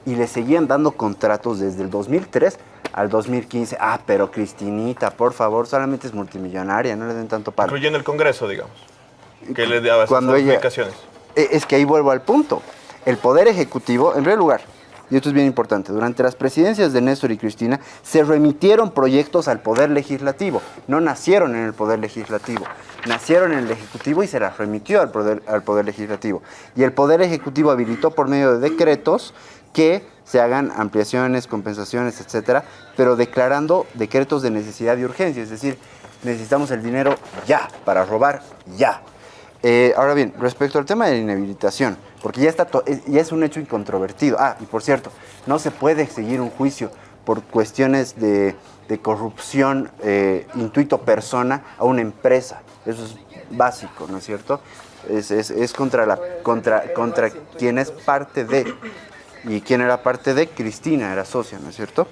Y le seguían dando contratos desde el 2003 al 2015. Ah, pero Cristinita, por favor, solamente es multimillonaria, no le den tanto palo. Incluyendo el Congreso, digamos. Que le daba Cuando ella- explicaciones. Eh, Es que ahí vuelvo al punto. El Poder Ejecutivo, en primer lugar, y esto es bien importante, durante las presidencias de Néstor y Cristina se remitieron proyectos al Poder Legislativo. No nacieron en el Poder Legislativo, nacieron en el Ejecutivo y se las remitió al Poder, al poder Legislativo. Y el Poder Ejecutivo habilitó por medio de decretos que se hagan ampliaciones, compensaciones, etcétera, pero declarando decretos de necesidad y urgencia, es decir, necesitamos el dinero ya, para robar ya. Eh, ahora bien, respecto al tema de la inhabilitación, porque ya, está es- ya es un hecho incontrovertido. Ah, y por cierto, no se puede seguir un juicio por cuestiones de, corrupción eh, intuito persona a una empresa. Eso es básico, ¿no es cierto? Es- es contra, la, contra, contra quien es parte de. ¿Y quién era parte de? Cristina era socia, ¿no es cierto?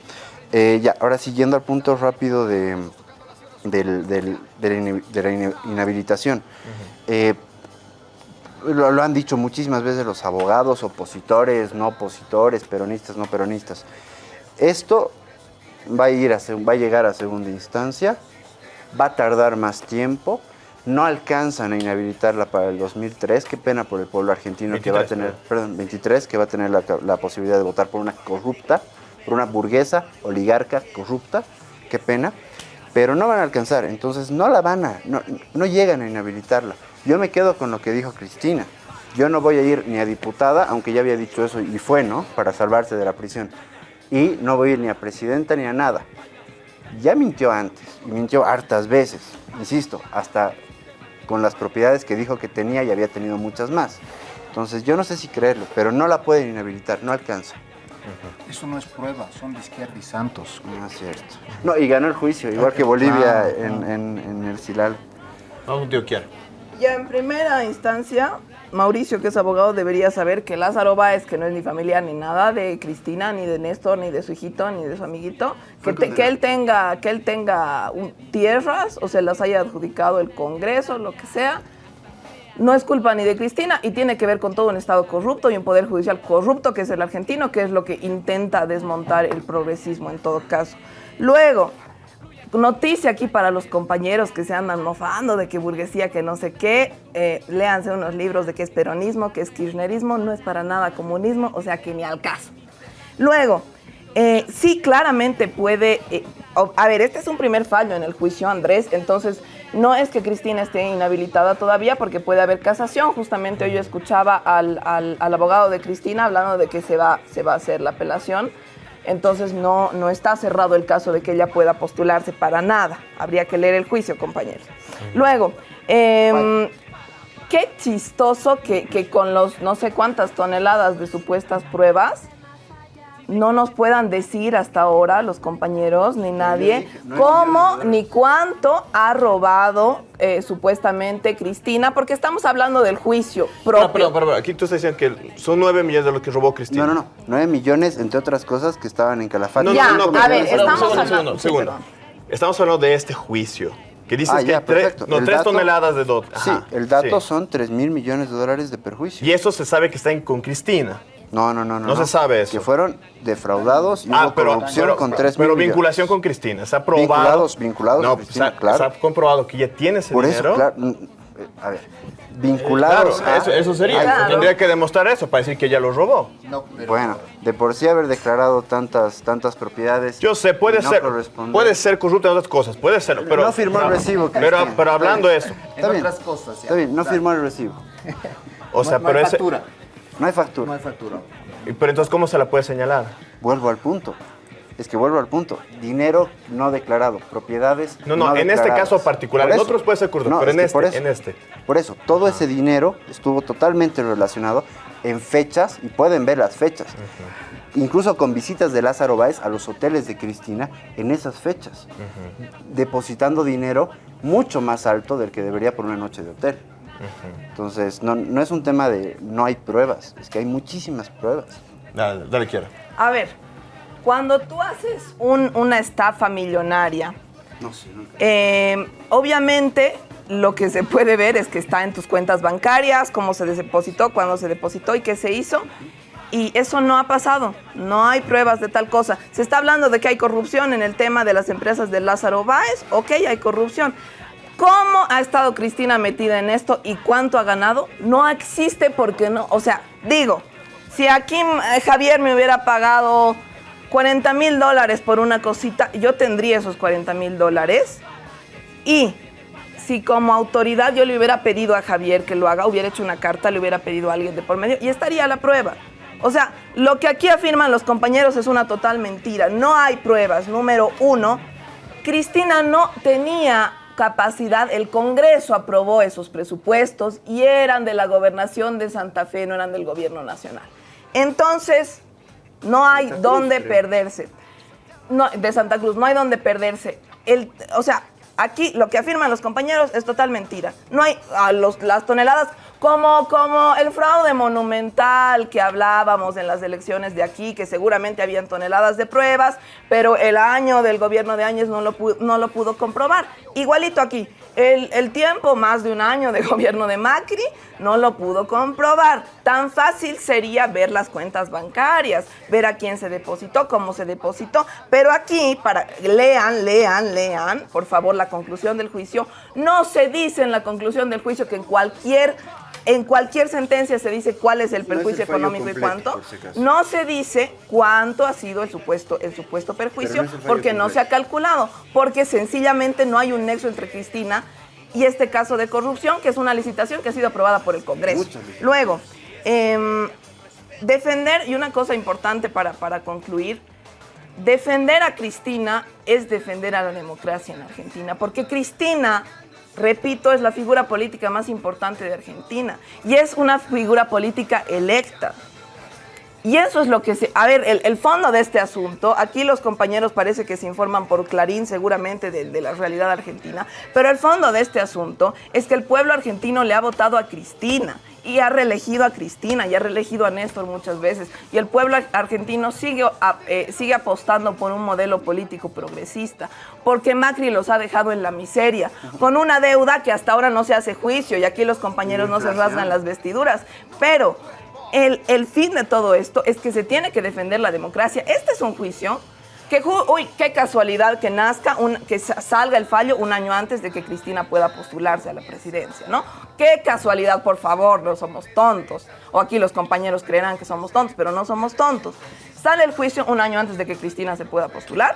Eh, ya, ahora siguiendo al punto rápido de, del- del- de la inhabilitación. Eh, lo, lo han dicho muchísimas veces los abogados, opositores, no opositores, peronistas, no peronistas. Esto va a, ir a, va a llegar a segunda instancia, va a tardar más tiempo, no alcanzan a inhabilitarla para el 2003, qué pena por el pueblo argentino que va a 23, tener, perdón, 23, que va a tener la, la posibilidad de votar por una corrupta, por una burguesa, oligarca, corrupta, qué pena, pero no van a alcanzar, entonces no la van a, no, no llegan a inhabilitarla. Yo me quedo con lo que dijo Cristina. Yo no voy a ir ni a diputada, aunque ya había dicho eso y fue, ¿no? Para salvarse de la prisión. Y no voy a ir ni a presidenta ni a nada. Ya mintió antes, y mintió hartas veces, insisto, hasta con las propiedades que dijo que tenía y había tenido muchas más. Entonces yo no sé si creerlo, pero no la pueden inhabilitar, no alcanza. Eso no es prueba, son de izquierda y Santos. No es cierto. No, y ganó el juicio, igual que Bolivia en, en- en el Silal. Vamos Antioquia. Ya en primera instancia, Mauricio, que es abogado, debería saber que Lázaro Báez, que no es ni familiar ni nada de Cristina, ni de Néstor, ni de su hijito, ni de su amiguito, que, te- que él tenga, que él tenga un- tierras o se las haya adjudicado el Congreso, lo que sea, no es culpa ni de Cristina y tiene que ver con todo un Estado corrupto y un Poder Judicial corrupto, que es el argentino, que es lo que intenta desmontar el progresismo en todo caso. Luego, noticia aquí para los compañeros que se andan mofando de que burguesía, que no sé qué, eh, léanse unos libros de qué es peronismo, qué es kirchnerismo, no es para nada comunismo, o sea que ni al caso. Luego, eh, sí claramente puede, eh, a ver, este es un primer fallo en el juicio Andrés, entonces no es que Cristina esté inhabilitada todavía porque puede haber casación, justamente hoy yo escuchaba al, al- al abogado de Cristina hablando de que se va, se va a hacer la apelación, entonces no, no está cerrado el caso de que ella pueda postularse para nada, habría que leer el juicio, compañeros. Luego, em, qué chistoso que, que con los no sé cuántas toneladas de supuestas pruebas no nos puedan decir hasta ahora los compañeros ni nadie cómo ni cuánto ha robado eh, supuestamente Cristina, porque estamos hablando del juicio propio. No, perdón, perdón, aquí tú estás diciendo que son 9 millones de lo que robó Cristina. No, no, no. 9 millones, entre otras cosas, que estaban en Calafate. No, Ya, no, no, a pero- ver, pero- estamos segundo, hablando- segundo, sí, segundo. perdón. Estamos hablando de este juicio. Que dices Ah, que ya, tres, no, tres dato- toneladas de dot. Sí, Ajá, el dato sí. son 3 mil millones de dólares de perjuicio. Y eso se sabe que está en- con Cristina. No, no, no, no. No se sabe eso. Que fueron defraudados y Ah, hubo pero, corrupción pero, con 3 pero mil millones. vinculación con Cristina. Se ha probado. Vinculados, vinculados No, a Cristina, se ha- claro. se ha comprobado que ella tiene ese Por dinero. eso, claro. eh, A ver, vinculados Claro, a- eso, eso sería. Claro. Tendría que demostrar eso para decir que ella lo robó. No, pero Bueno, de por sí haber declarado tantas, tantas propiedades. Yo sé, puede no ser. Puede ser corrupta en otras cosas, puede ser. Pero, No firmó el recibo, Pero, Cristina. pero hablando de eso. en Está bien. otras cosas. ya. Está bien, no firmó el recibo. O sea, no, pero ese. No hay No factura. hay factura. y- Pero entonces, ¿cómo se la puede señalar? Vuelvo al punto. es que vuelvo al punto, dinero no declarado, propiedades No, no, en este caso particular, Por en eso. otros puede ser No, pero es en que por este, eso. en este. Por eso, todo ese dinero estuvo totalmente relacionado en fechas, y pueden ver las fechas, incluso con visitas de Lázaro Báez a los hoteles de Cristina en esas fechas, depositando dinero mucho más alto del que debería por una noche de hotel. Entonces, no, no es un tema de no hay pruebas, es que hay muchísimas pruebas. Dale, dale quiera. A ver, cuando tú haces un- una estafa millonaria, No sé, nunca. Eh, obviamente, lo que se puede ver es que está en tus cuentas bancarias, cómo se depositó, cuándo se depositó y qué se hizo. Y eso no ha pasado, no hay pruebas de tal cosa. Se está hablando de que hay corrupción en el tema de las empresas de Lázaro Báez, ok, hay corrupción. ¿Cómo ha estado Cristina metida en esto y cuánto ha ganado? No existe porque no, o sea, digo, si aquí eh, Javier me hubiera pagado 40 mil dólares por una cosita, yo tendría esos 40 mil dólares y si como autoridad yo le hubiera pedido a Javier que lo haga, hubiera hecho una carta, le hubiera pedido a alguien de por medio y estaría la prueba. O sea, lo que aquí afirman los compañeros es una total mentira. No hay pruebas. Número uno, Cristina no tenía capacidad, el Congreso aprobó esos presupuestos y eran de la gobernación de Santa Fe, no eran del gobierno nacional. Entonces, no hay Cruz, dónde perderse no, de Santa Cruz, no hay donde perderse. El, o sea, aquí lo que afirman los compañeros es total mentira. No hay a los, las toneladas como, como el fraude monumental que hablábamos en las elecciones de aquí, que seguramente habían toneladas de pruebas, pero el año del gobierno de Áñez no lo, no lo pudo comprobar. Igualito aquí, el, el tiempo, más de un año de gobierno de Macri, no lo pudo comprobar. Tan fácil sería ver las cuentas bancarias, ver a quién se depositó, cómo se depositó. Pero aquí, para lean, lean, lean, por favor, la conclusión del juicio. No se dice en la conclusión del juicio que en cualquier en cualquier sentencia se dice cuál es el No es perjuicio el económico y cuánto. si. No se dice cuánto ha sido el supuesto, el supuesto perjuicio, no porque no se ha calculado, porque sencillamente no hay un nexo entre Cristina y este caso de corrupción, que es una licitación que ha sido aprobada por el Congreso. Muchas. Luego, em, defender, y una cosa importante para, para concluir, defender a Cristina es defender a la democracia en Argentina, porque Cristina, repito, es la figura política más importante de Argentina y es una figura política electa. Y eso es lo que se... A ver, el, el fondo de este asunto, aquí los compañeros parece que se informan por Clarín seguramente de, de la realidad argentina, pero el fondo de este asunto es que el pueblo argentino le ha votado a Cristina y ha reelegido a Cristina y ha reelegido a Néstor muchas veces. Y el pueblo ar- argentino sigue, eh, sigue apostando por un modelo político progresista, porque Macri los ha dejado en la miseria, con una deuda que hasta ahora no se hace juicio y aquí los compañeros no se rasgan las vestiduras. Pero el, fin de todo esto es que se tiene que defender la democracia. Este es un juicio que, uy, qué casualidad que nazca, un- que sa- salga el fallo un año antes de que Cristina pueda postularse a la presidencia, ¿no? Qué casualidad, por favor, no somos tontos. O aquí los compañeros creerán que somos tontos, pero no somos tontos. Sale el juicio un año antes de que Cristina se pueda postular.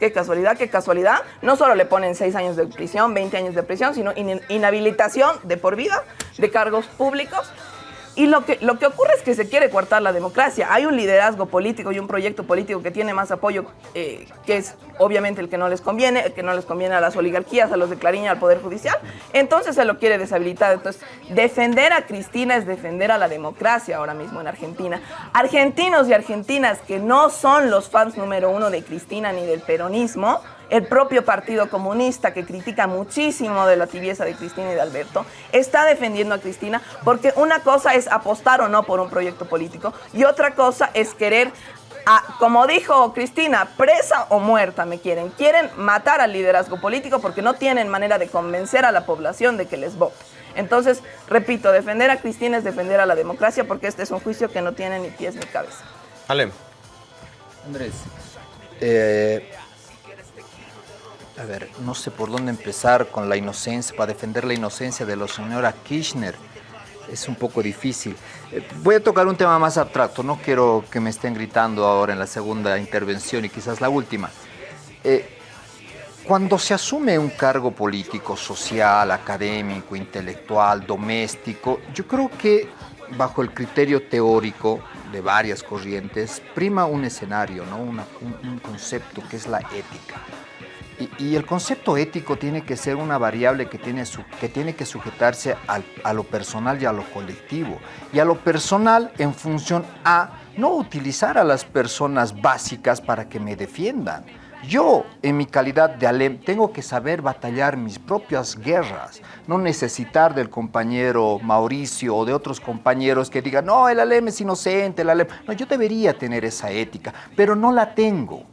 Qué casualidad, qué casualidad. No solo le ponen seis años de prisión, 20 años de prisión, sino in- inhabilitación de por vida de cargos públicos. Y lo que, lo que ocurre es que se quiere coartar la democracia. Hay un liderazgo político y un proyecto político que tiene más apoyo, eh, que es obviamente el que no les conviene, el que no les conviene a las oligarquías, a los de Clarín al Poder Judicial. Entonces se lo quiere deshabilitar. Entonces, defender a Cristina es defender a la democracia ahora mismo en Argentina. Argentinos y argentinas que no son los fans número uno de Cristina ni del peronismo, el propio Partido Comunista, que critica muchísimo de la tibieza de Cristina y de Alberto, está defendiendo a Cristina porque una cosa es apostar o no por un proyecto político y otra cosa es querer, a- como dijo Cristina, presa o muerta me quieren. Quieren matar al liderazgo político porque no tienen manera de convencer a la población de que les vote. Entonces, repito, defender a Cristina es defender a la democracia porque este es un juicio que no tiene ni pies ni cabeza. Ale, Andrés, eh, a ver, no sé por dónde empezar con la inocencia, para defender la inocencia de la señora Kirchner. Es un poco difícil. Eh, voy a tocar un tema más abstracto, no quiero que me estén gritando ahora en la segunda intervención y quizás la última. Eh, cuando se asume un cargo político, social, académico, intelectual, doméstico, yo creo que bajo el criterio teórico de varias corrientes, prima un escenario, ¿no? Un concepto que es la ética. Y, el concepto ético tiene que ser una variable que tiene, su- que, tiene que sujetarse al- a lo personal y a lo colectivo. Y a lo personal en función a no utilizar a las personas básicas para que me defiendan. Yo, en mi calidad de alem, tengo que saber batallar mis propias guerras, no necesitar del compañero Mauricio o de otros compañeros que digan, no, el alem es inocente, el alem... No, yo debería tener esa ética, pero no la tengo.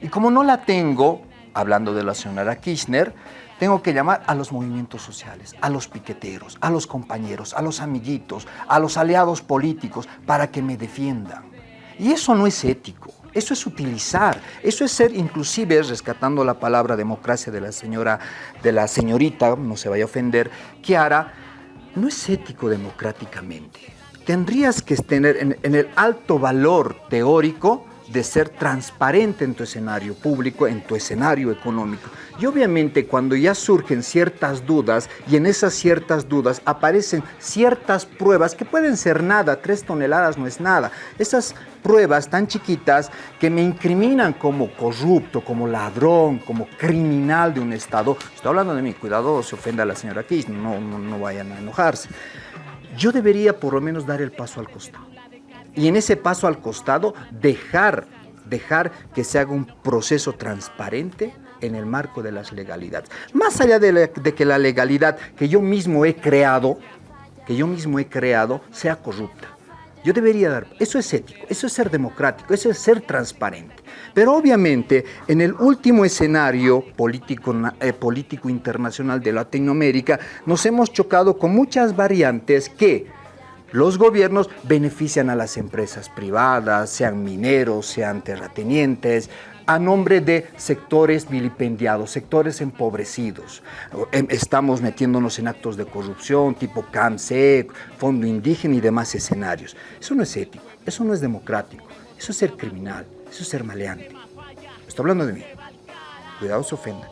Y como no la tengo, hablando de la señora Kirchner, tengo que llamar a los movimientos sociales, a los piqueteros, a los compañeros, a los amiguitos, a los aliados políticos, para que me defiendan. Y eso no es ético, eso es utilizar, eso es ser inclusive, rescatando la palabra democracia de la señora, de la señorita, no se vaya a ofender, Kiara, no es ético democráticamente. Tendrías que tener en, en el alto valor teórico de ser transparente en tu escenario público, en tu escenario económico. Y obviamente cuando ya surgen ciertas dudas y en esas ciertas dudas aparecen ciertas pruebas que pueden ser nada, tres toneladas no es nada, esas pruebas tan chiquitas que me incriminan como corrupto, como ladrón, como criminal de un Estado, estoy hablando de mí, cuidado, se ofenda a la señora Kirchner, no, no, no vayan a enojarse. Yo debería por lo menos dar el paso al costado y en ese paso al costado dejar, dejar que se haga un proceso transparente en el marco de las legalidades. Más allá de, de que la legalidad que yo mismo he creado, que yo mismo he creado, sea corrupta. Yo debería dar, eso es ético, eso es ser democrático, eso es ser transparente. Pero obviamente en el último escenario político, eh, político internacional de Latinoamérica nos hemos chocado con muchas variantes que los gobiernos benefician a las empresas privadas, sean mineros, sean terratenientes, a nombre de sectores vilipendiados, sectores empobrecidos. Em, Estamos metiéndonos en actos de corrupción tipo CAMSEC, Fondo Indígena y demás escenarios. Eso no es ético, eso no es democrático, eso es ser criminal, eso es ser maleante. Estoy hablando de mí. Cuidado se ofenda.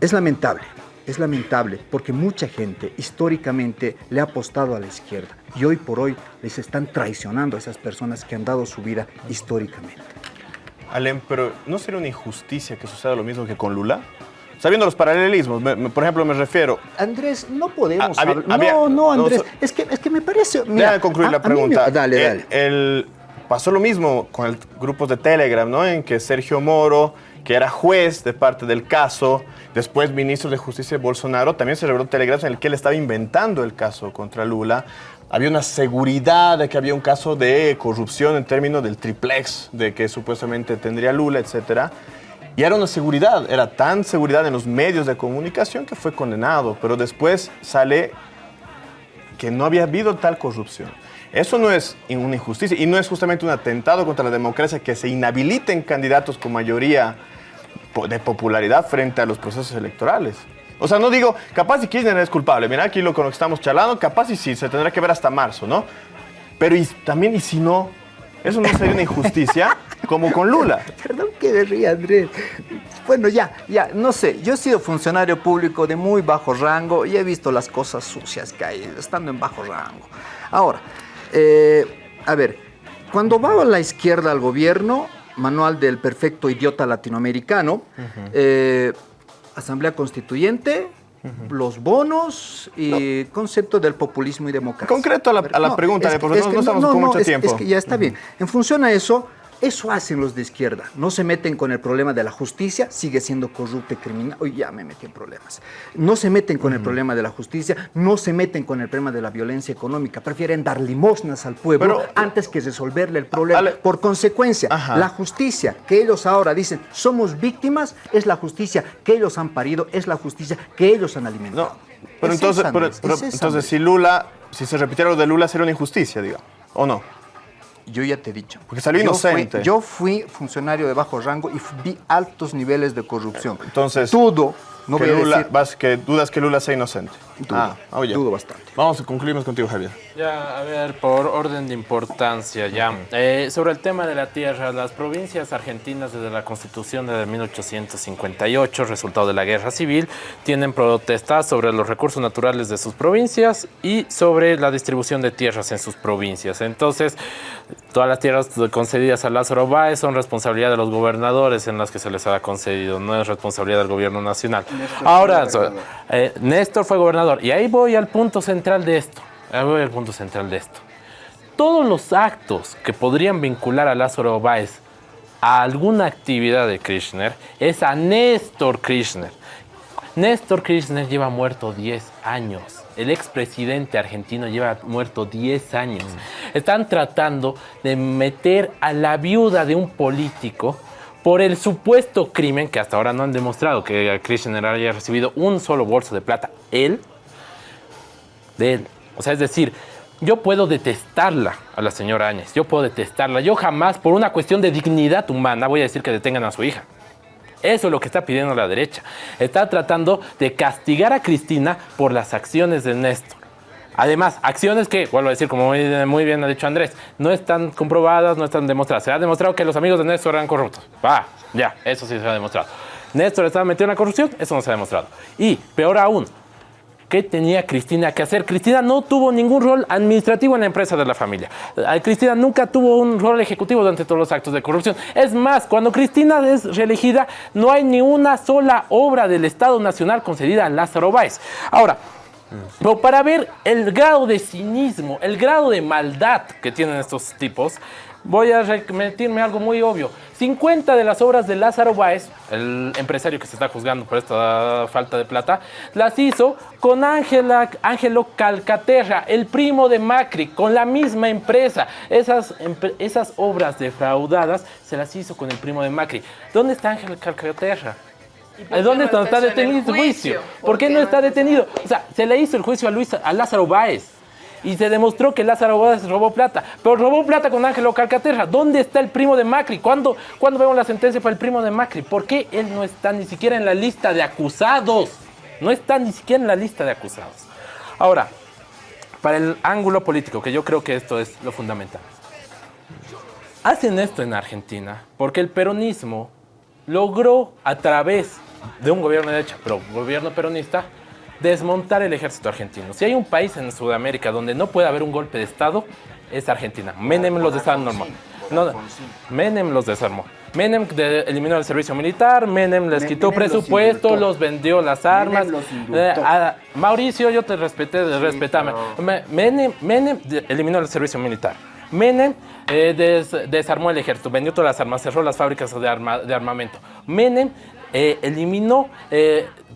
Es lamentable, es lamentable porque mucha gente históricamente le ha apostado a la izquierda y hoy por hoy les están traicionando a esas personas que han dado su vida históricamente. Alem, pero ¿no sería una injusticia que suceda lo mismo que con Lula? Sabiendo los paralelismos, me- me- por ejemplo, me refiero... Andrés, no podemos hablar- no, no, no, Andrés, so- es, que, es que me parece... mira, concluir la me- pregunta. dale, El- dale. el- pasó lo mismo con el grupos de Telegram, ¿no? En que Sergio Moro, que era juez de parte del caso, después ministro de Justicia de Bolsonaro, también se reveló Telegram en el que él estaba inventando el caso contra Lula. Había una seguridad de que había un caso de corrupción en términos del triplex, de que supuestamente tendría Lula, etcétera. Y era una seguridad, era tan seguridad en los medios de comunicación que fue condenado, pero después sale que no había habido tal corrupción. Eso no es una injusticia y no es justamente un atentado contra la democracia que se inhabiliten candidatos con mayoría de popularidad frente a los procesos electorales. O sea, no digo, capaz si Kirchner es culpable, mira aquí lo con lo que estamos charlando, capaz y sí, se tendrá que ver hasta marzo, ¿no? Pero y, también, ¿y si no? ¿Eso no sería una injusticia? Como con Lula. Perdón que me ría, Andrés. Bueno, ya, ya, no sé. Yo he sido funcionario público de muy bajo rango y he visto las cosas sucias que hay estando en bajo rango. Ahora, eh, a ver, cuando va a la izquierda al gobierno, manual del perfecto idiota latinoamericano, eh, Asamblea Constituyente, los bonos y concepto del populismo y democracia. Concreto a la, a la No, pregunta, es de que- porque es no, que no estamos con mucho tiempo. Es que ya está bien. En función a eso, eso hacen los de izquierda. No se meten con el problema de la justicia, sigue siendo corrupto y criminal. Uy, ya me metí en problemas. No se meten con el problema de la justicia, no se meten con el problema de la violencia económica. Prefieren dar limosnas al pueblo Pero- antes que resolverle el problema. Ale- Por consecuencia, Ajá. la justicia que ellos ahora dicen somos víctimas es la justicia que ellos han parido, es la justicia que ellos han alimentado. No, pero Es entonces, esa, pero- Andrés, pero es esa, entonces si Lula, si se repitiera lo de Lula, sería una injusticia, diga, ¿o no? Yo ya te he dicho. Porque salió Yo fui- inocente. Yo fui, funcionario de bajo rango y vi altos niveles de corrupción. Entonces- Dudo, No que, voy a Lula, decir- vas- que dudas que Lula sea inocente. Dudo, ah, oye. dudo bastante. Vamos, concluimos contigo, Javier. Ya, a ver, por orden de importancia, ya. Eh, sobre el tema de la tierra, las provincias argentinas desde la constitución de 1858, resultado de la guerra civil, tienen protestas sobre los recursos naturales de sus provincias y sobre la distribución de tierras en sus provincias. Entonces, todas las tierras concedidas a Lázaro Báez son responsabilidad de los gobernadores en las que se les ha concedido, no es responsabilidad del gobierno nacional. Ahora, eh, Néstor fue gobernador y ahí voy al punto central de esto. Ahí voy al punto central de esto. Todos los actos que podrían vincular a Lázaro Báez a alguna actividad de Kirchner es a Néstor Kirchner. Néstor Kirchner lleva muerto 10 años. El expresidente argentino lleva muerto 10 años. Están tratando de meter a la viuda de un político por el supuesto crimen que hasta ahora no han demostrado que Kirchner haya recibido un solo bolso de plata. Él, de él. O sea, es decir, yo puedo detestarla a la señora Áñez, yo puedo detestarla. Yo jamás, por una cuestión de dignidad humana, voy a decir que detengan a su hija. Eso es lo que está pidiendo la derecha. Está tratando de castigar a Cristina por las acciones de Néstor. Además, acciones que, vuelvo a decir, como muy, bien ha dicho Andrés, no están comprobadas, no están demostradas. Se ha demostrado que los amigos de Néstor eran corruptos. Va, ya, eso sí se ha demostrado. Néstor estaba metido en la corrupción, eso no se ha demostrado. Y, peor aún, ¿Qué tenía Cristina que hacer? Cristina no tuvo ningún rol administrativo en la empresa de la familia. Eh, Cristina nunca tuvo un rol ejecutivo durante todos los actos de corrupción. Es más, cuando Cristina es reelegida, no hay ni una sola obra del Estado Nacional concedida a Lázaro Báez. Ahora, pero para ver el grado de cinismo, el grado de maldad que tienen estos tipos, voy a remitirme algo muy obvio. 50 de las obras de Lázaro Báez, el empresario que se está juzgando por esta falta de plata, las hizo con Ángela, Ángelo Calcaterra, el primo de Macri, con la misma empresa. Esas, esas obras defraudadas se las hizo con el primo de Macri. ¿Dónde está Ángelo Calcaterra? ¿A ¿Dónde está, está detenido el juicio? ¿Por qué no está detenido? O sea, se le hizo el juicio a, Luis, a Lázaro Báez. Y se demostró que Lázaro Báez robó plata. Pero robó plata con Ángelo Calcaterra. ¿Dónde está el primo de Macri? ¿Cuándo, ¿Cuándo vemos la sentencia para el primo de Macri? ¿Por qué él no está ni siquiera en la lista de acusados? No está ni siquiera en la lista de acusados. Ahora, para el ángulo político, que yo creo que esto es lo fundamental. Hacen esto en Argentina porque el peronismo logró a través de un gobierno de derecha, pero gobierno peronista, desmontar el ejército argentino. Si hay un país en Sudamérica donde no puede haber un golpe de Estado, es Argentina. Menem los desarmó. No, Menem los desarmó. Menem de- eliminó el servicio militar, Menem les quitó Menem presupuesto, los vendió las armas. los. Eh, a- Mauricio, yo te respeté, respetame. Me- Menem, Menem de- eliminó el servicio militar. Menem eh, des- desarmó el ejército, vendió todas las armas, cerró las fábricas de, arma- de armamento. Menem eh, eliminó,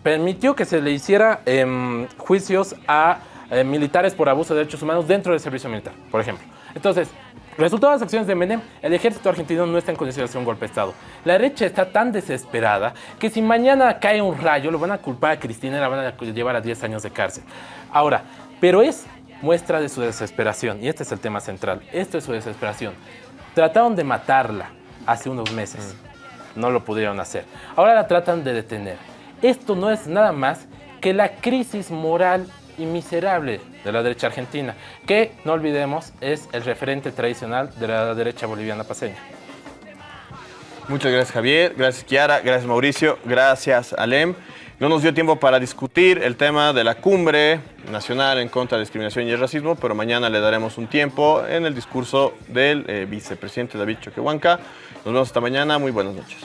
permitió que se le hiciera em, juicios a eh, militares por abuso de derechos humanos dentro del servicio militar, por ejemplo. Entonces, resultado de las acciones de Menem, el ejército argentino no está en condiciones de hacer un golpe de Estado. La derecha está tan desesperada que si mañana cae un rayo, lo van a culpar a Cristina y la van a llevar a 10 años de cárcel. Ahora, pero es muestra de su desesperación, y este es el tema central, esto es su desesperación. Trataron de matarla hace unos meses, no lo pudieron hacer. Ahora la tratan de detener. Esto no es nada más que la crisis moral y miserable de la derecha argentina, que no olvidemos es el referente tradicional de la derecha boliviana paseña. Muchas gracias Javier, gracias Kiara, gracias Mauricio, gracias Alem. No nos dio tiempo para discutir el tema de la cumbre nacional en contra de la discriminación y el racismo, pero mañana le daremos un tiempo en el discurso del eh, vicepresidente David Choquehuanca. Nos vemos hasta mañana, muy buenas noches.